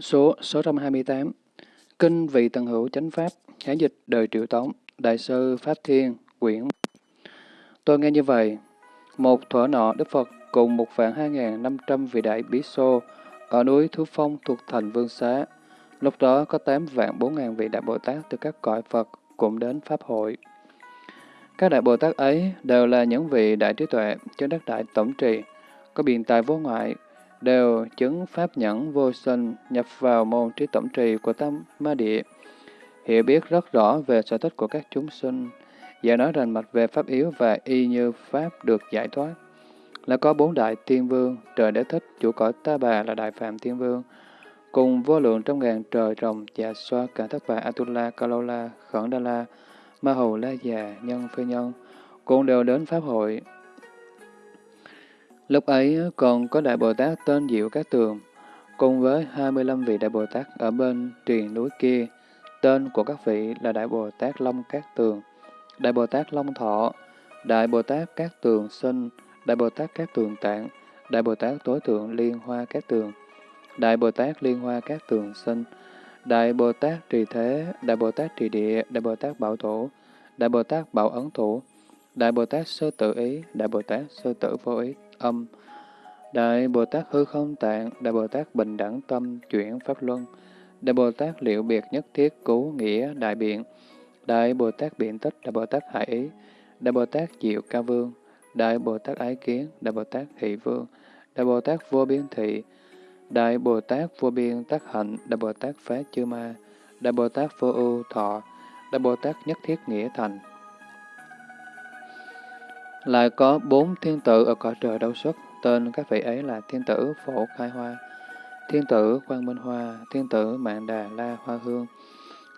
Số 628 Kinh Vị Tần Hữu Chánh Pháp Hán dịch đời Triệu Tống Đại sư Pháp Thiên Quyển Tôi nghe như vậy, một thuở nọ Đức Phật cùng một vạn hai ngàn năm trăm vị đại bí xô ở núi Thú Phong thuộc thành Vương Xá. Lúc đó có tám vạn bốn ngàn vị đại Bồ Tát từ các cõi Phật cũng đến Pháp hội. Các đại Bồ Tát ấy đều là những vị đại trí tuệ, trên đất đại tổng trì, có biện tài vô ngoại, đều chứng pháp nhẫn vô sinh nhập vào môn trí tổng trì của Tam Ma Địa, hiểu biết rất rõ về sở thích của các chúng sinh, và nói rành mạch về pháp yếu và y như pháp được giải thoát. Là có bốn đại tiên vương, trời đế thích, chủ cõi ta bà là đại phạm tiên vương, cùng vô lượng trong ngàn trời rồng, dạ xoa, cả thất bà, Atula, Kalola, Khẩn Đa La, Ma Hầu La Già, Nhân Phi Nhân, cũng đều đến Pháp hội. Lúc ấy còn có Đại Bồ Tát tên Diệu Cát Tường, cùng với 25 vị Đại Bồ Tát ở bên triền núi kia. Tên của các vị là Đại Bồ Tát Long Cát Tường, Đại Bồ Tát Long Thọ, Đại Bồ Tát Cát Tường Sinh, Đại Bồ Tát Cát Tường Tạng, Đại Bồ Tát Tối Thượng Liên Hoa Cát Tường, Đại Bồ Tát Liên Hoa Cát Tường Sinh, Đại Bồ Tát Trì Thế, Đại Bồ Tát Trì Địa, Đại Bồ Tát Bảo Thủ, Đại Bồ Tát Bảo Ấn Thủ, Đại Bồ Tát Sơ Tự Ý, Đại Bồ Tát Sơ Tự Vô Ý, Âm, Đại Bồ Tát Hư Không Tạng, Đại Bồ Tát Bình Đẳng Tâm, Chuyển Pháp Luân, Đại Bồ Tát Liệu Biệt Nhất Thiết Cứu Nghĩa Đại Biện, Đại Bồ Tát Biện Tích, Đại Bồ Tát Hải Ý, Đại Bồ Tát Diệu Ca Vương, Đại Bồ Tát Ái Kiến, Đại Bồ Tát Thị Vương, Đại Bồ Tát Vô Biên Thị, Đại Bồ Tát Vô Biên Tác Hạnh, Đại Bồ Tát Phá Chư Ma, Đại Bồ Tát Vô Ưu Thọ, Đại Bồ Tát Nhất Thiết Nghĩa Thành. Lại có bốn thiên tử ở cõi trời đấu xuất, tên các vị ấy là thiên tử Phổ Khai Hoa, thiên tử Quang Minh Hoa, thiên tử Mạng Đà La Hoa Hương,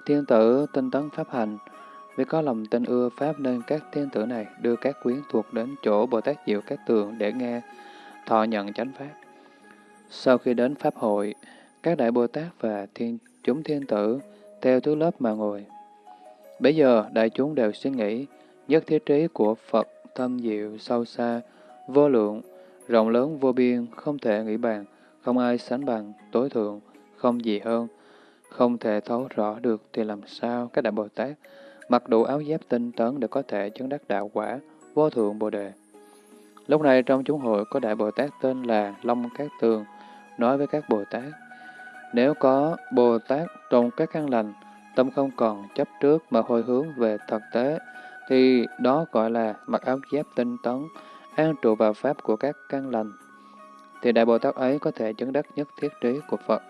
thiên tử Tinh Tấn Pháp Hành. Vì có lòng tin ưa Pháp nên các thiên tử này đưa các quyến thuộc đến chỗ Bồ Tát Diệu Các Tường để nghe thọ nhận chánh Pháp. Sau khi đến Pháp hội, các đại Bồ Tát và thiên chúng thiên tử theo thứ lớp mà ngồi. Bây giờ đại chúng đều suy nghĩ, nhất thiết trí của Phật thân diệu sâu xa, vô lượng, rộng lớn vô biên, không thể nghĩ bàn, không ai sánh bằng, tối thượng, không gì hơn, không thể thấu rõ được thì làm sao các đại Bồ Tát mặc đủ áo giáp tinh tấn để có thể chứng đắc đạo quả, vô thượng Bồ Đề. Lúc này trong chúng hội có đại Bồ Tát tên là Long Cát Tường, nói với các Bồ Tát, nếu có Bồ Tát trong các căn lành, tâm không còn chấp trước mà hồi hướng về thực tế, thì đó gọi là mặc áo giáp tinh tấn, an trụ vào pháp của các căn lành. Thì Đại Bồ Tát ấy có thể chứng đắc nhất thiết trí của Phật.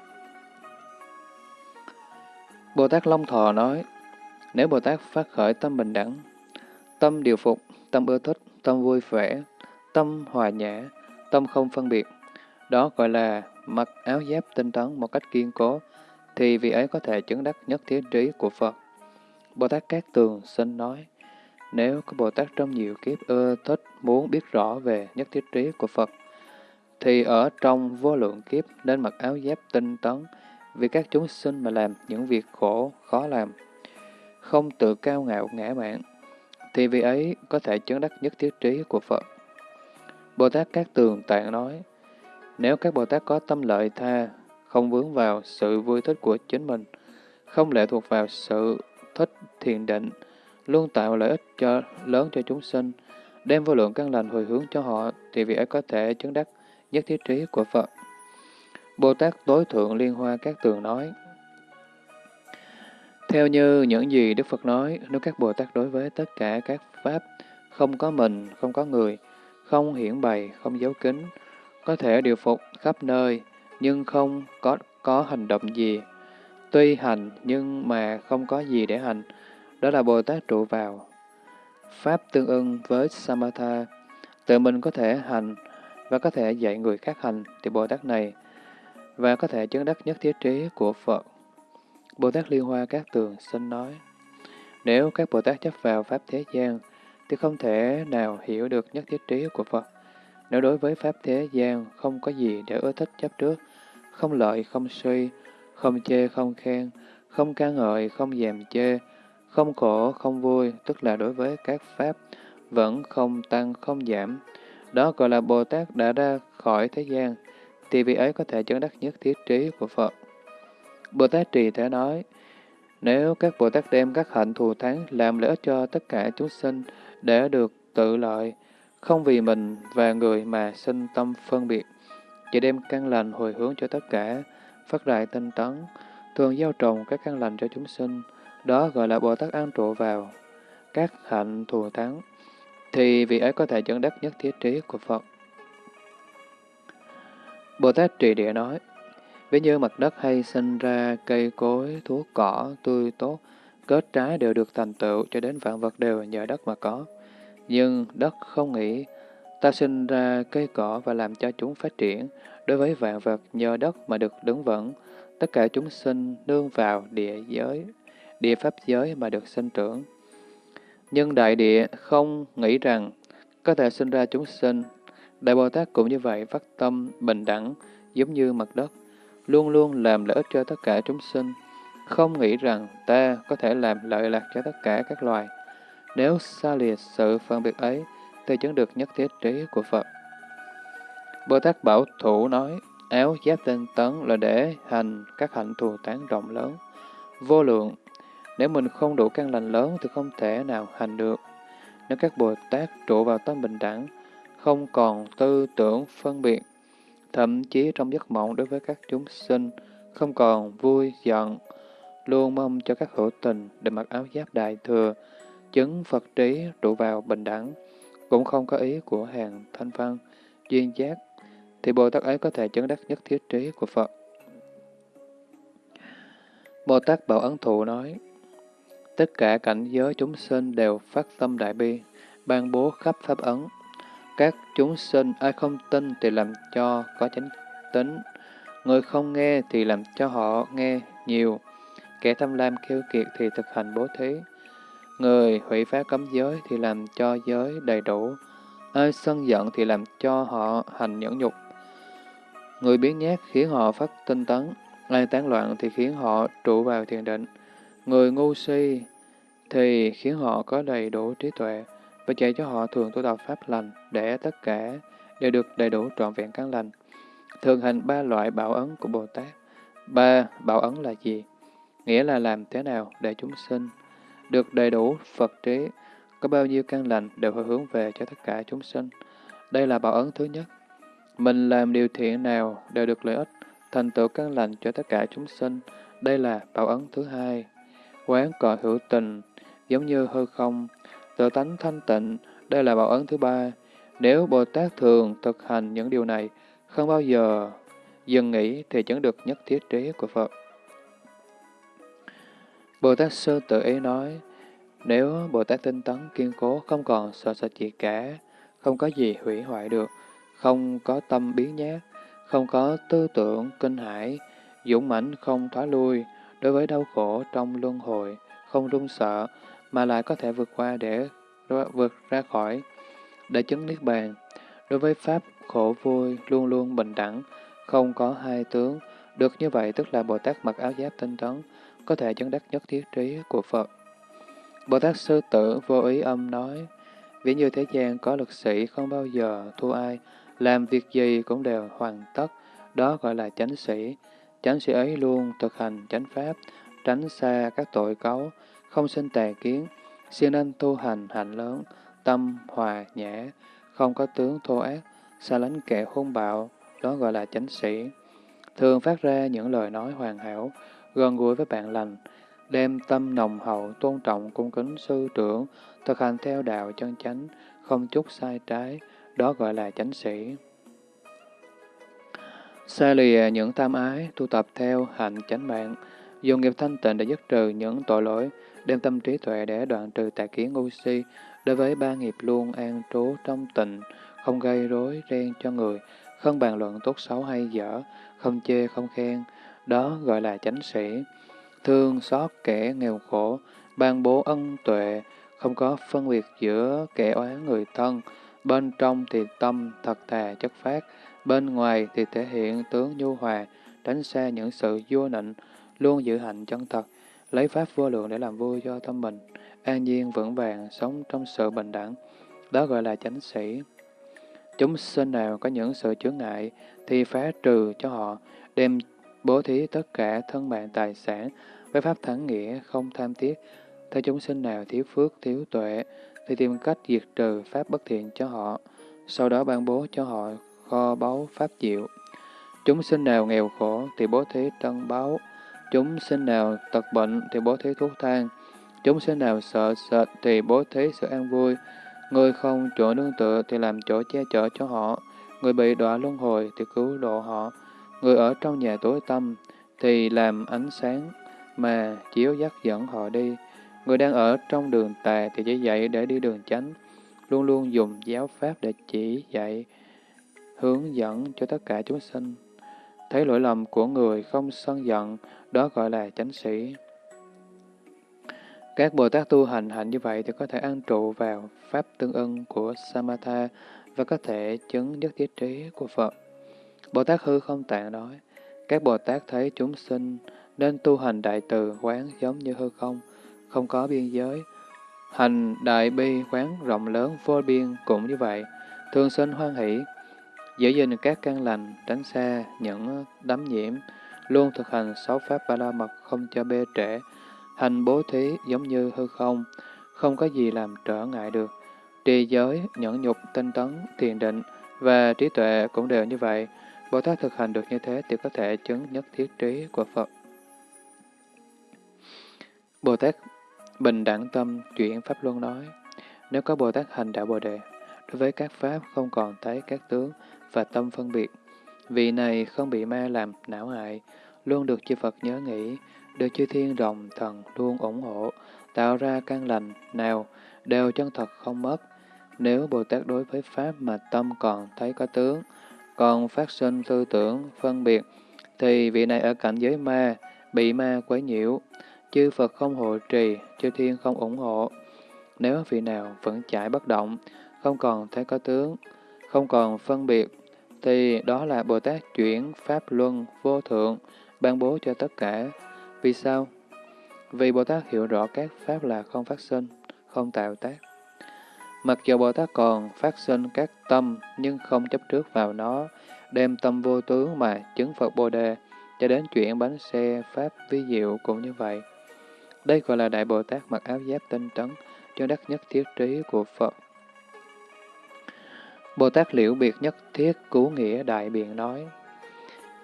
Bồ Tát Long Thọ nói, nếu Bồ Tát phát khởi tâm bình đẳng, tâm điều phục, tâm ưa thích, tâm vui vẻ, tâm hòa nhã, tâm không phân biệt, đó gọi là mặc áo giáp tinh tấn một cách kiên cố, thì vị ấy có thể chứng đắc nhất thiết trí của Phật. Bồ Tát Cát Tường xin nói, nếu có Bồ Tát trong nhiều kiếp ưa thích muốn biết rõ về nhất thiết trí của Phật, thì ở trong vô lượng kiếp nên mặc áo giáp tinh tấn vì các chúng sinh mà làm những việc khổ, khó làm. Không tự cao ngạo ngã mạn, thì vì ấy có thể chứng đắc nhất thiết trí của Phật. Bồ Tát Các Tường Tạng nói, nếu các Bồ Tát có tâm lợi tha, không vướng vào sự vui thích của chính mình, không lệ thuộc vào sự thích thiền định, luôn tạo lợi ích cho lớn cho chúng sinh, đem vô lượng căn lành hồi hướng cho họ, thì vị ấy có thể chứng đắc nhất thiết trí của Phật. Bồ Tát Tối Thượng Liên Hoa Các Tường nói, Theo như những gì Đức Phật nói, nếu các Bồ Tát đối với tất cả các Pháp, không có mình, không có người, không hiển bày, không giấu kín, có thể điều phục khắp nơi, nhưng không có, có hành động gì. Tuy hành, nhưng mà không có gì để hành, đó là Bồ Tát trụ vào. Pháp tương ưng với Samatha, tự mình có thể hành và có thể dạy người khác hành, thì Bồ Tát này và có thể chứng đắc nhất thiết trí của Phật. Bồ Tát Liên Hoa Các Tường xin nói, nếu các Bồ Tát chấp vào Pháp thế gian, thì không thể nào hiểu được nhất thiết trí của Phật. Nếu đối với Pháp thế gian không có gì để ưa thích chấp trước, không lợi, không suy, không chê, không khen, không ca ngợi, không dèm chê, không khổ, không vui, tức là đối với các Pháp vẫn không tăng, không giảm. Đó gọi là Bồ Tát đã ra khỏi thế gian, thì vị ấy có thể chứng đắc nhất thiết trí của Phật. Bồ Tát Trì Thế nói, nếu các Bồ Tát đem các hạnh thù thắng làm lợi ích cho tất cả chúng sinh để được tự lợi, không vì mình và người mà sinh tâm phân biệt, chỉ đem căn lành hồi hướng cho tất cả, phát đại tinh tấn, thường gieo trồng các căn lành cho chúng sinh, đó gọi là Bồ Tát an trụ vào các hạnh thù thắng, thì vị ấy có thể dẫn đắc nhất thiết trí của Phật. Bồ Tát Trì Địa nói, ví như mặt đất hay sinh ra cây cối, thuốc cỏ, tươi tốt, kết trái đều được thành tựu cho đến vạn vật đều nhờ đất mà có. Nhưng đất không nghĩ, ta sinh ra cây cỏ và làm cho chúng phát triển, đối với vạn vật nhờ đất mà được đứng vững, tất cả chúng sinh nương vào địa giới, địa pháp giới mà được sinh trưởng. Nhưng đại địa không nghĩ rằng có thể sinh ra chúng sinh. Đại Bồ Tát cũng như vậy phát tâm bình đẳng giống như mặt đất, luôn luôn làm lợi ích cho tất cả chúng sinh, không nghĩ rằng ta có thể làm lợi lạc cho tất cả các loài. Nếu xa lìa sự phân biệt ấy, thì chứng được nhất thiết trí của Phật. Bồ Tát Bảo Thủ nói, áo giáp tinh tấn là để hành các hạnh thù tán rộng lớn, vô lượng. Nếu mình không đủ căn lành lớn thì không thể nào hành được. Nếu các Bồ Tát trụ vào tâm bình đẳng, không còn tư tưởng phân biệt, thậm chí trong giấc mộng đối với các chúng sinh, không còn vui, giận, luôn mong cho các hữu tình để mặc áo giáp đại thừa, chứng Phật trí trụ vào bình đẳng, cũng không có ý của hàng thanh văn, duyên giác, thì Bồ Tát ấy có thể chứng đắc nhất thiết trí của Phật. Bồ Tát Bảo Ấn Thụ nói, tất cả cảnh giới chúng sinh đều phát tâm đại bi, ban bố khắp pháp ấn. Các chúng sinh ai không tin thì làm cho có chánh tính, người không nghe thì làm cho họ nghe nhiều, kẻ tham lam kêu kiệt thì thực hành bố thí, người hủy phá cấm giới thì làm cho giới đầy đủ, ai sân giận thì làm cho họ hành nhẫn nhục, Người biến nhát khiến họ phát tinh tấn, ai tán loạn thì khiến họ trụ vào thiền định. Người ngu si thì khiến họ có đầy đủ trí tuệ và dạy cho họ thường tu tập pháp lành để tất cả đều được đầy đủ trọn vẹn căn lành. Thường hành ba loại bảo ấn của Bồ Tát. Ba bảo ấn là gì? Nghĩa là làm thế nào để chúng sinh được đầy đủ Phật trí, có bao nhiêu căn lành đều phải hướng về cho tất cả chúng sinh. Đây là bảo ấn thứ nhất. Mình làm điều thiện nào đều được lợi ích, thành tựu căn lành cho tất cả chúng sinh. Đây là bảo ấn thứ hai. Quán cọ hữu tình, giống như hư không, tự tánh thanh tịnh, đây là bảo ấn thứ ba. Nếu Bồ Tát thường thực hành những điều này, không bao giờ dừng nghỉ thì chứng được nhất thiết trí của Phật. Bồ Tát Sư tự ý nói, nếu Bồ Tát tinh tấn kiên cố không còn sợ sợ gì cả, không có gì hủy hoại được, không có tâm biến nhát, không có tư tưởng kinh hãi, dũng mãnh không thoái lui, đối với đau khổ trong luân hồi, không run sợ, mà lại có thể vượt qua để vượt ra khỏi, để chứng niết bàn. Đối với Pháp khổ vui, luôn luôn bình đẳng, không có hai tướng, được như vậy tức là Bồ Tát mặc áo giáp tinh tấn, có thể chứng đắc nhất thiết trí của Phật. Bồ Tát Sư Tử vô ý âm nói, ví như thế gian có lực sĩ không bao giờ thua ai, làm việc gì cũng đều hoàn tất, đó gọi là chánh sĩ. Chánh sĩ ấy luôn thực hành chánh pháp, tránh xa các tội cấu, không sinh tà kiến, siêng nên tu hành hạnh lớn, tâm hòa nhã, không có tướng thô ác, xa lánh kẻ hung bạo, đó gọi là chánh sĩ. Thường phát ra những lời nói hoàn hảo, gần gũi với bạn lành, đem tâm nồng hậu, tôn trọng, cung kính sư trưởng, thực hành theo đạo chân chánh, không chút sai trái, đó gọi là chánh sĩ. Xa lìa những tam ái, tu tập theo hạnh chánh mạng, dùng nghiệp thanh tịnh để dứt trừ những tội lỗi, đem tâm trí tuệ để đoạn trừ tà kiến ngu si, đối với ba nghiệp luôn an trú trong tịnh, không gây rối ren cho người, không bàn luận tốt xấu hay dở, không chê không khen, đó gọi là chánh sĩ. Thương xót kẻ nghèo khổ, ban bố ân tuệ, không có phân biệt giữa kẻ oán người thân, Bên trong thì tâm thật thà chất phát, bên ngoài thì thể hiện tướng nhu hòa, tránh xa những sự vua nịnh, luôn giữ hạnh chân thật, lấy pháp vô lượng để làm vui cho tâm mình, an nhiên vững vàng, sống trong sự bình đẳng. Đó gọi là chánh sĩ. Chúng sinh nào có những sự chướng ngại thì phá trừ cho họ, đem bố thí tất cả thân mạng tài sản, với pháp thắng nghĩa, không tham tiếc. Thấy chúng sinh nào thiếu phước, thiếu tuệ, thì tìm cách diệt trừ pháp bất thiện cho họ, sau đó ban bố cho họ kho báu pháp diệu. Chúng sinh nào nghèo khổ thì bố thí tân báu, chúng sinh nào tật bệnh thì bố thí thuốc thang, chúng sinh nào sợ sệt thì bố thí sự an vui, người không chỗ nương tựa thì làm chỗ che chở cho họ, người bị đọa luân hồi thì cứu độ họ, người ở trong nhà tối tâm thì làm ánh sáng mà chiếu dắt dẫn họ đi, người đang ở trong đường tà thì chỉ dạy để đi đường chánh, luôn luôn dùng giáo pháp để chỉ dạy, hướng dẫn cho tất cả chúng sinh. Thấy lỗi lầm của người không sân giận, đó gọi là chánh sĩ. Các Bồ Tát tu hành hạnh như vậy thì có thể an trụ vào pháp tương ưng của Samatha và có thể chứng nhất thiết trí của Phật. Bồ Tát hư không tạng nói, các Bồ Tát thấy chúng sinh nên tu hành đại từ quán giống như hư không, không có biên giới. Hành đại bi quán rộng lớn vô biên cũng như vậy, thường sinh hoan hỷ, giữ gìn các căn lành, tránh xa những đấm nhiễm, luôn thực hành sáu pháp ba la mật không cho bê trễ, hành bố thí giống như hư không, không có gì làm trở ngại được. Trì giới, nhẫn nhục, tinh tấn, thiền định và trí tuệ cũng đều như vậy. Bồ Tát thực hành được như thế thì có thể chứng nhất thiết trí của Phật. Bồ Tát bình đẳng tâm chuyển Pháp Luân nói, nếu có Bồ Tát hành đạo Bồ Đề, đối với các Pháp không còn thấy các tướng và tâm phân biệt, vị này không bị ma làm não hại, luôn được chư Phật nhớ nghĩ, được chư thiên rồng thần luôn ủng hộ, tạo ra căn lành nào đều chân thật không mất. Nếu Bồ Tát đối với Pháp mà tâm còn thấy có tướng, còn phát sinh tư tưởng, phân biệt, thì vị này ở cảnh giới ma, bị ma quấy nhiễu, chư Phật không hộ trì, chư thiên không ủng hộ. Nếu vị nào vẫn chạy bất động, không còn thấy có tướng, không còn phân biệt, thì đó là Bồ Tát chuyển Pháp Luân vô thượng, ban bố cho tất cả. Vì sao? Vì Bồ Tát hiểu rõ các Pháp là không phát sinh, không tạo tác. Mặc dù Bồ Tát còn phát sinh các tâm nhưng không chấp trước vào nó, đem tâm vô tướng mà chứng Phật Bồ Đề, cho đến chuyện bánh xe Pháp vi diệu cũng như vậy. Đây gọi là Đại Bồ Tát mặc áo giáp tinh tấn, cho đắc nhất thiết trí của Phật. Bồ Tát liễu biệt nhất thiết cứu nghĩa đại biện nói,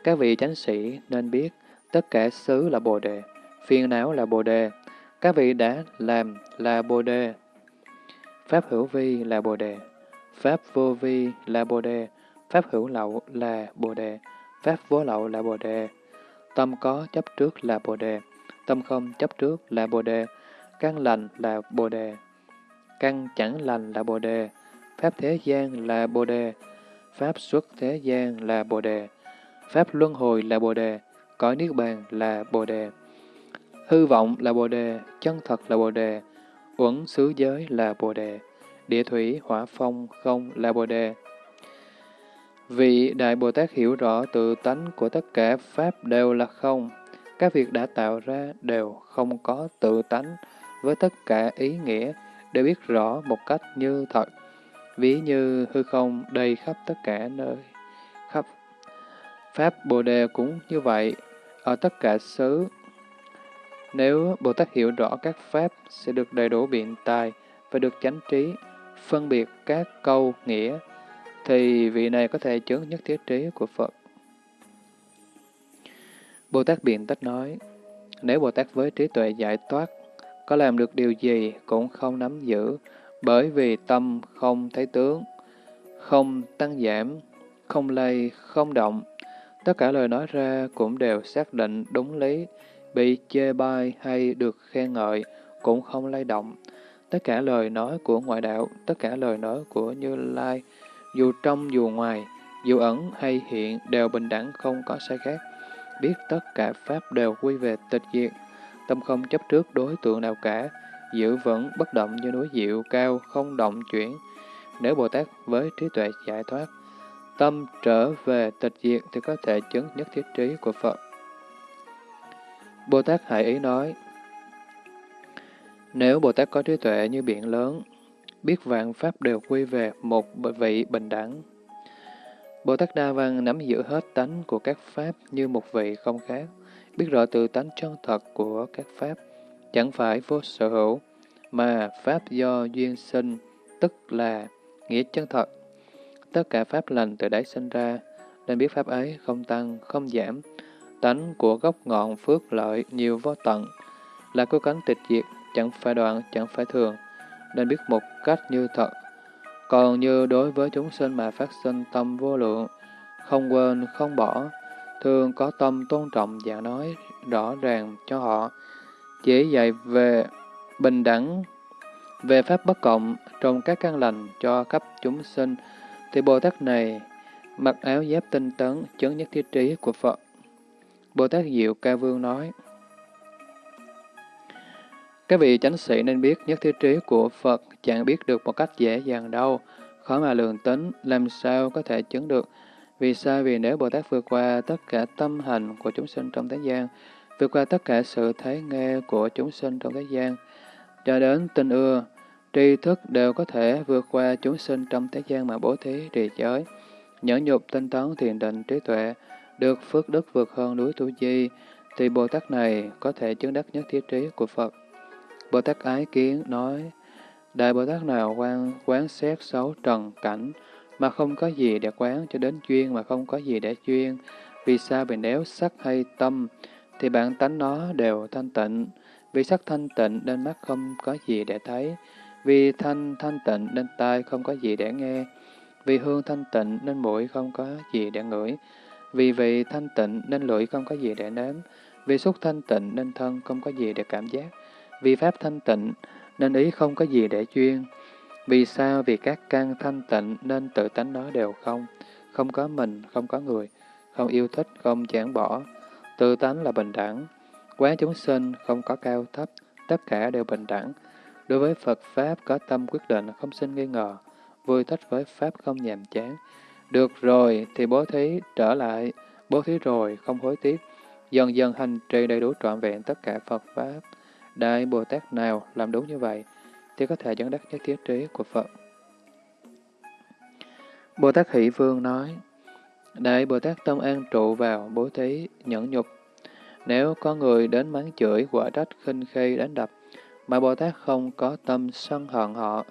Các vị chánh sĩ nên biết, tất cả xứ là Bồ Đề, phiền não là Bồ Đề, các vị đã làm là Bồ Đề, Pháp hữu vi là Bồ Đề, Pháp vô vi là Bồ Đề, Pháp hữu lậu là Bồ Đề, Pháp vô lậu là Bồ Đề, tâm có chấp trước là Bồ Đề, tâm không chấp trước là Bồ Đề, căn lành là Bồ Đề, căn chẳng lành là Bồ Đề, Pháp thế gian là Bồ Đề, Pháp xuất thế gian là Bồ Đề, Pháp luân hồi là Bồ Đề, cõi Niết Bàn là Bồ Đề, hư vọng là Bồ Đề, chân thật là Bồ Đề, uẩn xứ giới là Bồ Đề, địa thủy, hỏa phong, không là Bồ Đề. Vị Đại Bồ Tát hiểu rõ tự tánh của tất cả Pháp đều là không, các việc đã tạo ra đều không có tự tánh, với tất cả ý nghĩa. Đều biết rõ một cách như thật. Ví như hư không đầy khắp tất cả nơi, khắp Pháp Bồ Đề cũng như vậy, ở tất cả xứ, nếu Bồ Tát hiểu rõ các pháp sẽ được đầy đủ biện tài và được chánh trí, phân biệt các câu nghĩa, thì vị này có thể chứng nhất thiết trí của Phật. Bồ Tát biện tách nói, nếu Bồ Tát với trí tuệ giải thoát, có làm được điều gì cũng không nắm giữ, bởi vì tâm không thấy tướng, không tăng giảm, không lây, không động. Tất cả lời nói ra cũng đều xác định đúng lý, bị chê bai hay được khen ngợi cũng không lay động. Tất cả lời nói của ngoại đạo, tất cả lời nói của Như Lai, dù trong dù ngoài, dù ẩn hay hiện đều bình đẳng không có sai khác. Biết tất cả Pháp đều quy về tịch diệt, tâm không chấp trước đối tượng nào cả, giữ vững bất động như núi diệu cao, không động chuyển. Nếu Bồ Tát với trí tuệ giải thoát, tâm trở về tịch diệt thì có thể chứng nhất thiết trí của Phật. Bồ Tát hãy Ý nói, Nếu Bồ Tát có trí tuệ như biển lớn, biết vạn pháp đều quy về một vị bình đẳng, Bồ Tát Đa Văn nắm giữ hết tánh của các Pháp như một vị không khác, biết rõ tự tánh chân thật của các Pháp, chẳng phải vô sở hữu, mà Pháp do duyên sinh, tức là nghĩa chân thật. Tất cả Pháp lành từ đấy sinh ra, nên biết Pháp ấy không tăng, không giảm. Tánh của gốc ngọn phước lợi nhiều vô tận, là cố cánh tịch diệt, chẳng phải đoạn, chẳng phải thường, nên biết một cách như thật. Còn như đối với chúng sinh mà phát sinh tâm vô lượng, không quên, không bỏ, thường có tâm tôn trọng và nói rõ ràng cho họ, chỉ dạy về bình đẳng, về pháp bất cộng trong các căn lành cho khắp chúng sinh, thì Bồ Tát này mặc áo giáp tinh tấn, chứng nhất thiết trí của Phật. Bồ Tát Diệu Ca Vương nói, Các vị chánh sĩ nên biết nhất thiết trí của Phật chẳng biết được một cách dễ dàng đâu, khó mà lường tính, làm sao có thể chứng được. Vì sao? Vì nếu Bồ Tát vượt qua tất cả tâm hành của chúng sinh trong thế gian, vượt qua tất cả sự thấy nghe của chúng sinh trong thế gian, cho đến tình ưa, tri thức đều có thể vượt qua chúng sinh trong thế gian mà bố thí trì giới, nhẫn nhục tinh tấn thiền định trí tuệ, được phước đức vượt hơn núi Tu Di, thì Bồ Tát này có thể chứng đắc nhất thiết trí của Phật. Bồ Tát Ái Kiến nói, Đại Bồ Tát nào quan quán xét xấu trần cảnh, mà không có gì để quán cho đến chuyên mà không có gì để chuyên vì sao bị nếu sắc hay tâm, thì bản tánh nó đều thanh tịnh, vì sắc thanh tịnh nên mắt không có gì để thấy, vì thanh thanh tịnh nên tai không có gì để nghe, vì hương thanh tịnh nên mũi không có gì để ngửi, vì vị thanh tịnh nên lưỡi không có gì để nếm, vì xúc thanh tịnh nên thân không có gì để cảm giác, vì pháp thanh tịnh nên ý không có gì để chuyên. Vì sao? Vì các căn thanh tịnh nên tự tánh nó đều không, không có mình, không có người, không yêu thích, không chán bỏ. Tự tánh là bình đẳng. Quán chúng sinh không có cao thấp, tất cả đều bình đẳng. Đối với Phật Pháp có tâm quyết định, không sinh nghi ngờ, vui thích với Pháp không nhàm chán. Được rồi thì bố thí trở lại, bố thí rồi không hối tiếc, dần dần hành trì đầy đủ trọn vẹn tất cả Phật Pháp. Đại Bồ Tát nào làm đúng như vậy, thì có thể dẫn đắc nhất thiết trí của Phật. Bồ Tát Hỷ Vương nói, Đại Bồ Tát tâm an trụ vào bố thí, nhẫn nhục. Nếu có người đến mắng chửi, quả trách, khinh khi, đánh đập, mà Bồ Tát không có tâm sân hận họ,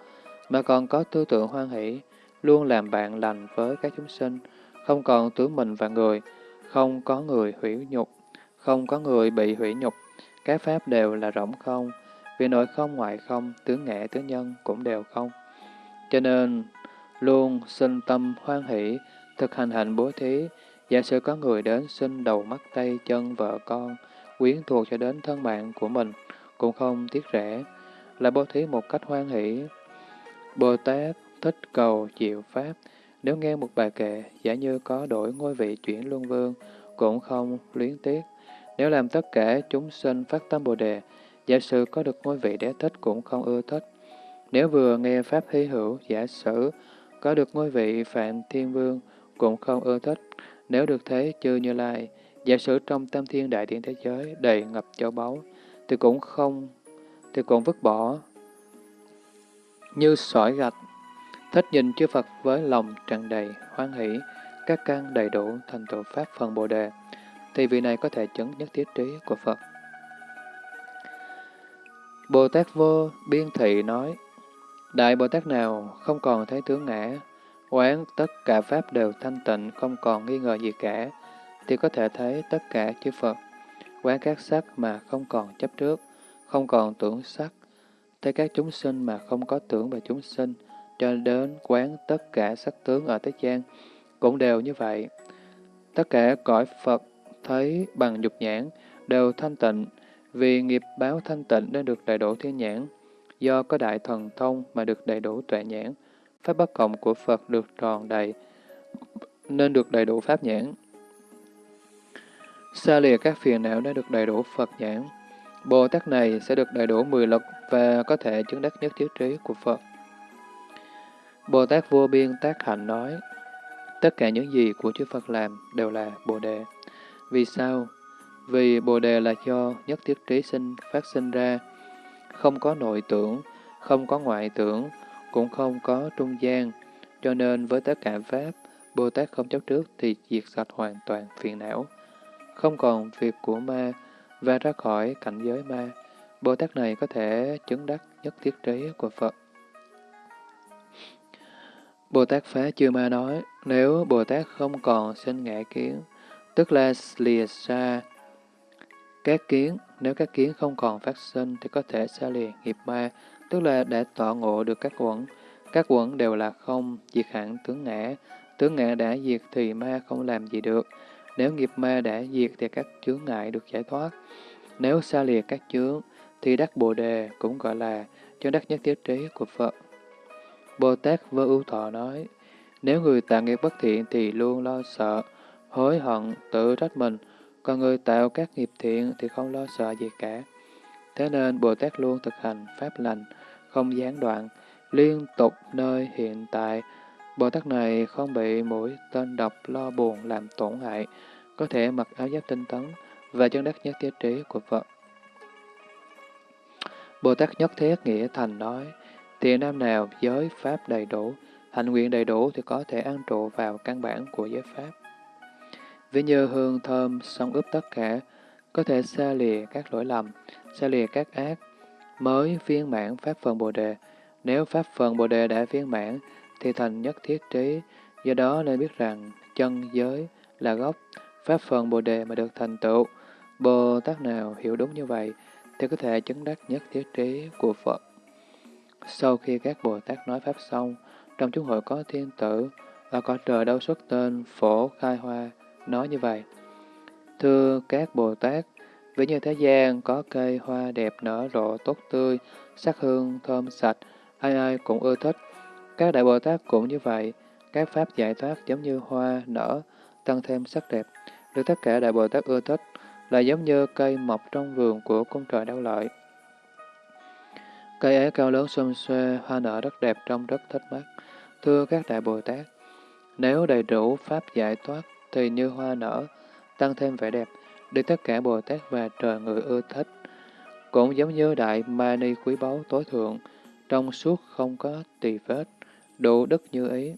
mà còn có tư tưởng hoan hỷ, luôn làm bạn lành với các chúng sinh, không còn tướng mình và người, không có người hủy nhục, không có người bị hủy nhục, các pháp đều là rỗng không, vì nội không ngoại không, tướng nghệ tướng nhân cũng đều không. Cho nên, luôn sinh tâm hoan hỷ, thực hành hạnh bố thí, giả sử có người đến xin đầu mắt tay chân vợ con, quyến thuộc cho đến thân mạng của mình, cũng không tiếc rẻ, là bố thí một cách hoan hỷ. Bồ Tát thích cầu chịu Pháp, nếu nghe một bài kệ, giả như có đổi ngôi vị chuyển luân vương, cũng không luyến tiếc. Nếu làm tất cả chúng sinh phát tâm Bồ Đề, giả sử có được ngôi vị đế thích cũng không ưa thích. Nếu vừa nghe Pháp hy hữu, giả sử có được ngôi vị Phạm Thiên Vương cũng không ưa thích. Nếu được thế chư Như Lai, giả sử trong tam thiên đại điện thế giới đầy ngập châu báu, thì cũng không, thì cũng vứt bỏ. Như sỏi gạch, thích nhìn chư Phật với lòng tràn đầy, hoan hỷ, các căn đầy đủ thành tựu Pháp phần Bồ Đề, thì vị này có thể chứng nhất thiết trí của Phật. Bồ Tát Vô Biên Thị nói, Đại Bồ Tát nào không còn thấy tướng ngã, quán tất cả Pháp đều thanh tịnh, không còn nghi ngờ gì cả, thì có thể thấy tất cả chư Phật. Quán các sắc mà không còn chấp trước, không còn tưởng sắc, thấy các chúng sinh mà không có tưởng về chúng sinh, cho đến quán tất cả sắc tướng ở thế gian, cũng đều như vậy. Tất cả cõi Phật thấy bằng dục nhãn đều thanh tịnh, vì nghiệp báo thanh tịnh nên được đầy đủ thiên nhãn, do có đại thần thông mà được đầy đủ tuệ nhãn, pháp bất cộng của Phật được tròn đầy, nên được đầy đủ pháp nhãn. Xa lìa các phiền não đã được đầy đủ Phật nhãn, Bồ Tát này sẽ được đầy đủ mười lực và có thể chứng đắc nhất thiết trí của Phật. Bồ Tát vô biên tác hạnh nói, tất cả những gì của chư Phật làm đều là Bồ Đề. Vì sao? Vì Bồ Đề là do nhất thiết trí sinh phát sinh ra, không có nội tưởng, không có ngoại tưởng, cũng không có trung gian, cho nên với tất cả Pháp, Bồ Tát không chấp trước thì diệt sạch hoàn toàn phiền não, không còn việc của ma và ra khỏi cảnh giới ma. Bồ Tát này có thể chứng đắc nhất thiết trí của Phật. Bồ Tát Phá Chư Ma nói, nếu Bồ Tát không còn sinh ngã kiến, tức là lìa xa các kiến, nếu các kiến không còn phát sinh thì có thể xa lìa nghiệp ma, tức là đã tọa ngộ được các quẩn. Các quẩn đều là không, diệt hẳn tướng ngã. Tướng ngã đã diệt thì ma không làm gì được. Nếu nghiệp ma đã diệt thì các chướng ngại được giải thoát. Nếu xa lìa các chướng, thì đắc Bồ Đề cũng gọi là cho đắc nhất thiết trí của Phật. Bồ Tát vô Ưu Thọ nói, nếu người tạo nghiệp bất thiện thì luôn lo sợ, hối hận, tự trách mình, còn người tạo các nghiệp thiện thì không lo sợ gì cả. Thế nên Bồ Tát luôn thực hành pháp lành, không gián đoạn, liên tục nơi hiện tại. Bồ Tát này không bị mũi tên độc lo buồn làm tổn hại, có thể mặc áo giáp tinh tấn và chân đắc nhất thiết trí của Phật. Bồ Tát nhất thiết nghĩa thành nói, tiền nam nào giới pháp đầy đủ, hành nguyện đầy đủ thì có thể ăn trụ vào căn bản của giới pháp. Ví như hương thơm xong ướp tất cả, có thể xa lìa các lỗi lầm, xa lìa các ác, mới viên mãn Pháp phần Bồ Đề. Nếu Pháp phần Bồ Đề đã viên mãn, thì thành nhất thiết trí, do đó nên biết rằng chân giới là gốc, Pháp phần Bồ Đề mà được thành tựu. Bồ Tát nào hiểu đúng như vậy, thì có thể chứng đắc nhất thiết trí của Phật. Sau khi các Bồ Tát nói Pháp xong, trong chúng hội có thiên tử, và có trời đâu xuất tên phổ khai hoa, nói như vậy. Thưa các Bồ Tát, vì như thế gian có cây hoa đẹp nở rộ tốt tươi, sắc hương thơm sạch, ai ai cũng ưa thích. Các Đại Bồ Tát cũng như vậy, các pháp giải thoát giống như hoa nở, tăng thêm sắc đẹp, được tất cả Đại Bồ Tát ưa thích, là giống như cây mọc trong vườn của cung trời đau lợi. Cây ấy cao lớn xum xuê, hoa nở rất đẹp trông rất thích mắt. Thưa các Đại Bồ Tát, nếu đầy đủ pháp giải thoát thì như hoa nở, tăng thêm vẻ đẹp, để tất cả Bồ Tát và trời người ưa thích. Cũng giống như đại mani quý báu tối thượng, trong suốt không có tỳ vết, đủ đức như ý.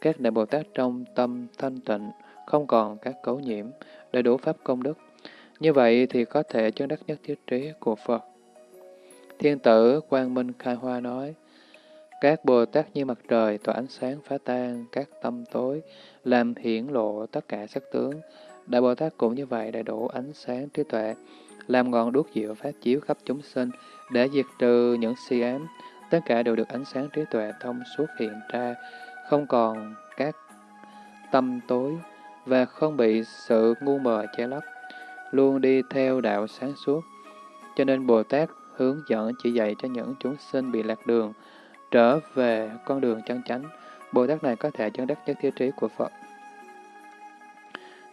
Các đại Bồ Tát trong tâm thanh tịnh, không còn các cấu nhiễm, đầy đủ pháp công đức. Như vậy thì có thể chứng đắc nhất thiết trí của Phật. Thiên tử Quang Minh Khai Hoa nói, các Bồ Tát như mặt trời tỏa ánh sáng phá tan các tâm tối, làm hiển lộ tất cả sắc tướng. Đại Bồ Tát cũng như vậy đầy đủ ánh sáng trí tuệ, làm ngọn đuốc diệu phát chiếu khắp chúng sinh, để diệt trừ những si ám. Tất cả đều được ánh sáng trí tuệ thông suốt hiện ra, không còn các tâm tối và không bị sự ngu mờ che lấp, luôn đi theo đạo sáng suốt. Cho nên Bồ Tát hướng dẫn chỉ dạy cho những chúng sinh bị lạc đường, trở về con đường chân chánh, Bồ Tát này có thể chứng đắc nhất thiết trí của Phật.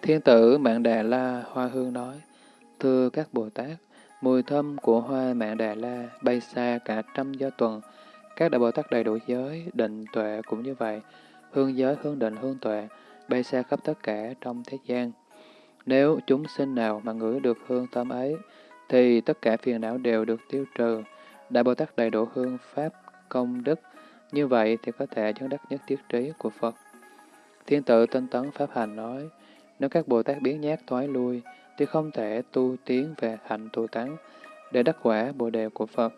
Thiên tử Mạng Đà La Hoa Hương nói, Thưa các Bồ Tát, mùi thơm của hoa Mạng Đà La bay xa cả trăm do tuần. Các Đại Bồ Tát đầy đủ giới, định tuệ cũng như vậy. Hương giới, hương định, hương tuệ, bay xa khắp tất cả trong thế gian. Nếu chúng sinh nào mà ngửi được hương thơm ấy, thì tất cả phiền não đều được tiêu trừ. Đại Bồ Tát đầy đủ hương Pháp công đức, như vậy thì có thể chứng đắc nhất thiết trí của Phật. Thiên tử tinh tấn Pháp Hành nói, nếu các Bồ Tát biến nhát thoái lui, thì không thể tu tiến về hạnh tu tán để đắc quả Bồ Đề của Phật.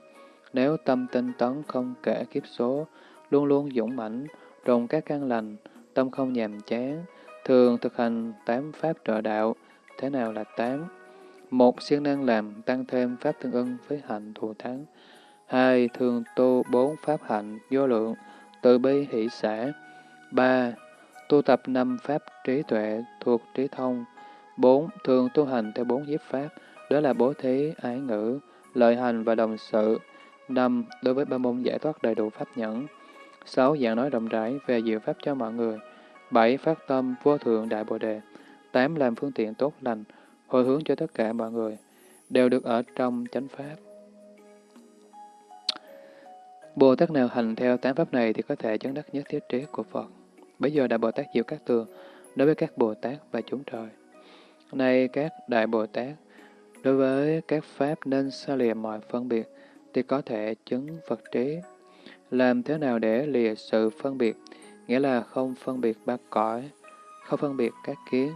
Nếu tâm tinh tấn không kể kiếp số, luôn luôn dũng mãnh, rồng các căn lành, tâm không nhàm chán, thường thực hành tám pháp trợ đạo. Thế nào là tám? Một, siêng năng làm tăng thêm pháp tương ưng với hạnh thù thắng. Hai, thường tu bốn pháp hạnh vô lượng, từ bi hỷ xã. Ba, tu tập năm pháp trí tuệ thuộc trí thông. Bốn, thường tu hành theo bốn nhiếp pháp, đó là bố thí, ái ngữ, lợi hành và đồng sự. Năm, đối với ba môn giải thoát đầy đủ pháp nhẫn. Sáu, giảng nói rộng rãi về diệu pháp cho mọi người. Bảy, phát tâm vô thượng đại bồ đề. Tám, làm phương tiện tốt lành, hồi hướng cho tất cả mọi người, đều được ở trong chánh pháp. Bồ Tát nào hành theo tám pháp này thì có thể chứng đắc nhất thiết trí của Phật. Bây giờ Đại Bồ Tát Diệu Các Tường đối với các Bồ Tát và chúng trời. Nay các Đại Bồ Tát, đối với các Pháp nên xa lìa mọi phân biệt, thì có thể chứng Phật trí. Làm thế nào để lìa sự phân biệt? nghĩa là không phân biệt ba cõi, không phân biệt các kiến.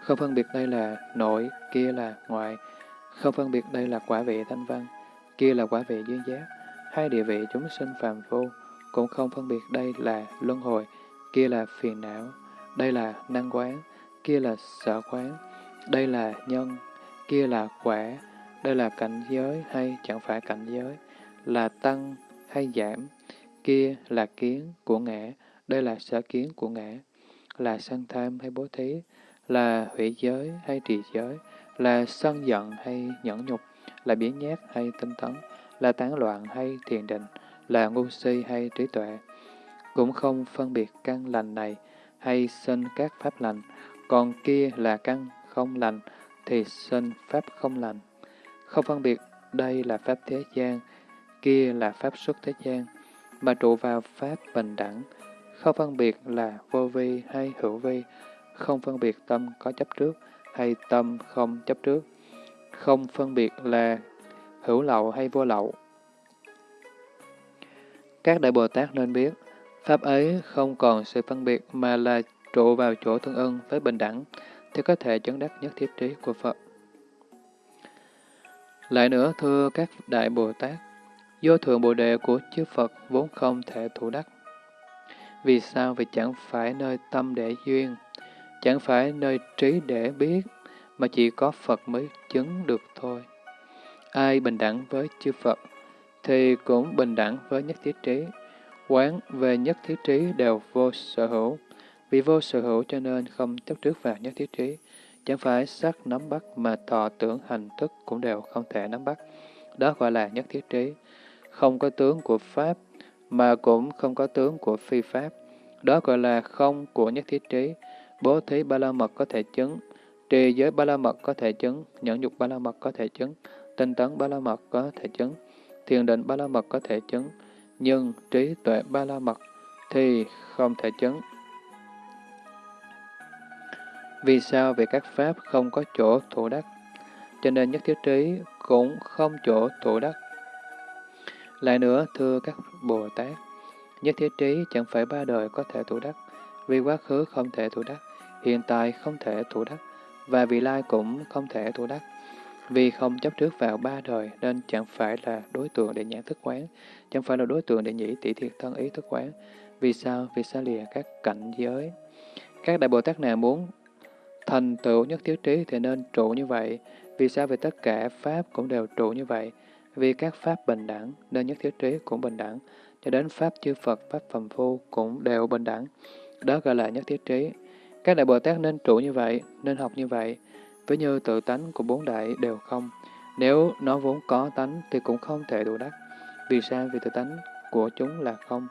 Không phân biệt đây là nội, kia là ngoại, không phân biệt đây là quả vị thanh văn, kia là quả vị duyên giác, hai địa vị chúng sinh phàm vô, cũng không phân biệt đây là luân hồi, kia là phiền não, đây là năng quán, kia là sở quán, đây là nhân, kia là quả, đây là cảnh giới hay chẳng phải cảnh giới, là tăng hay giảm, kia là kiến của ngã, đây là sở kiến của ngã, là sân tham hay bố thí, là hủy giới hay trì giới, là sân giận hay nhẫn nhục, là biến nhát hay tinh tấn, là tán loạn hay thiền định, là ngu si hay trí tuệ. Cũng không phân biệt căn lành này hay sinh các pháp lành, còn kia là căn không lành thì sinh pháp không lành. Không phân biệt đây là pháp thế gian, kia là pháp xuất thế gian, mà trụ vào pháp bình đẳng, không phân biệt là vô vi hay hữu vi, không phân biệt tâm có chấp trước hay tâm không chấp trước, không phân biệt là hữu lậu hay vô lậu. Các đại Bồ Tát nên biết, Pháp ấy không còn sự phân biệt mà là trụ vào chỗ tương ưng với bình đẳng, thì có thể chứng đắc nhất thiết trí của Phật. Lại nữa, thưa các đại Bồ Tát, vô thượng Bồ Đề của chư Phật vốn không thể thủ đắc. Vì sao? Vì chẳng phải nơi tâm để duyên, chẳng phải nơi trí để biết, mà chỉ có Phật mới chứng được thôi. Ai bình đẳng với chư Phật, thì cũng bình đẳng với nhất thiết trí. Quán về nhất thiết trí đều vô sở hữu. Vì vô sở hữu cho nên không chấp trước vào nhất thiết trí. Chẳng phải sắc nắm bắt mà thọ tưởng hành thức cũng đều không thể nắm bắt. Đó gọi là nhất thiết trí. Không có tướng của Pháp, mà cũng không có tướng của phi Pháp. Đó gọi là không của nhất thiết trí. Bố thí ba la mật có thể chứng, trì giới ba la mật có thể chứng, nhẫn dục ba la mật có thể chứng, tinh tấn ba la mật có thể chứng, thiền định ba la mật có thể chứng, nhưng trí tuệ ba la mật thì không thể chứng. Vì sao? Vì các pháp không có chỗ thủ đắc, cho nên nhất thiết trí cũng không chỗ thủ đắc. Lại nữa, thưa các Bồ Tát, nhất thiết trí chẳng phải ba đời có thể thủ đắc, vì quá khứ không thể thủ đắc, hiện tại không thể thủ đắc, và vị lai cũng không thể thủ đắc. Vì không chấp trước vào ba đời nên chẳng phải là đối tượng để nhãn thức quán, chẳng phải là đối tượng để nhĩ tỷ thiệt thân ý thức quán. Vì sao? Vì xa lìa các cảnh giới. Các đại Bồ Tát nào muốn thành tựu nhất thiết trí thì nên trụ như vậy. Vì sao? Vì tất cả Pháp cũng đều trụ như vậy. Vì các Pháp bình đẳng nên nhất thiết trí cũng bình đẳng. Cho đến Pháp chư Phật, Pháp phàm phu cũng đều bình đẳng. Đó gọi là nhất thiết trí. Các đại Bồ Tát nên trụ như vậy, nên học như vậy. Với như tự tánh của bốn đại đều không. Nếu nó vốn có tánh thì cũng không thể đủ đắc. Vì sao? Vì tự tánh của chúng là không.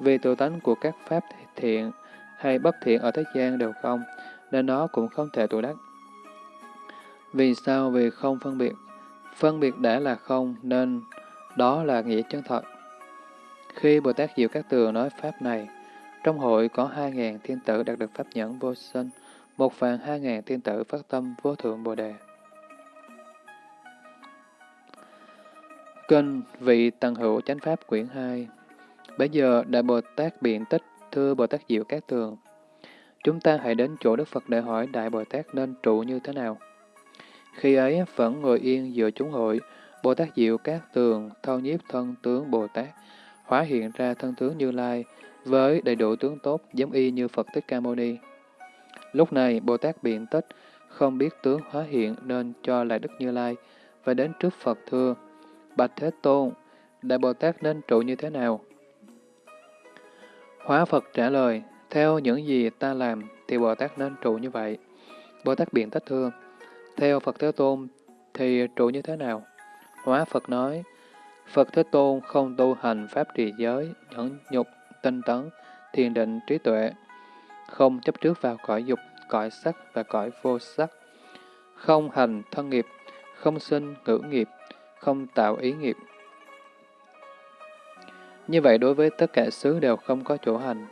Vì tự tánh của các pháp thiện hay bất thiện ở thế gian đều không, nên nó cũng không thể tụ đắc. Vì sao? Vì không phân biệt. Phân biệt đã là không, nên đó là nghĩa chân thật. Khi Bồ Tát Diệu Các Tường nói Pháp này, trong hội có hai ngàn thiên tử đạt được Pháp nhẫn vô sinh, một vạn hai ngàn thiên tử phát tâm vô thượng Bồ Đề. Kinh Vị Tần Hữu Chánh Pháp Quyển 2 Bây giờ Đại Bồ Tát biện tích thưa Bồ Tát Diệu Các Tường. Chúng ta hãy đến chỗ Đức Phật để hỏi Đại Bồ Tát nên trụ như thế nào. Khi ấy vẫn ngồi yên giữa chúng hội, Bồ Tát Diệu Các Tường thâu nhiếp thân tướng Bồ Tát, hóa hiện ra thân tướng Như Lai, với đầy đủ tướng tốt giống y như Phật Thích Ca Mâu Ni. Lúc này, Bồ Tát biện tích, không biết tướng hóa hiện nên cho lại Đức Như Lai, và đến trước Phật thưa, Bạch Thế Tôn, Đại Bồ Tát nên trụ như thế nào? Hóa Phật trả lời, theo những gì ta làm thì Bồ Tát nên trụ như vậy. Bồ Tát biện tích thưa, theo Phật Thế Tôn thì trụ như thế nào? Hóa Phật nói, Phật Thế Tôn không tu hành pháp trì giới, nhẫn nhục, tinh tấn, thiền định, trí tuệ, không chấp trước vào cõi dục, cõi sắc và cõi vô sắc, không hành thân nghiệp, không sinh ngữ nghiệp, không tạo ý nghiệp. Như vậy đối với tất cả xứ đều không có chỗ hành.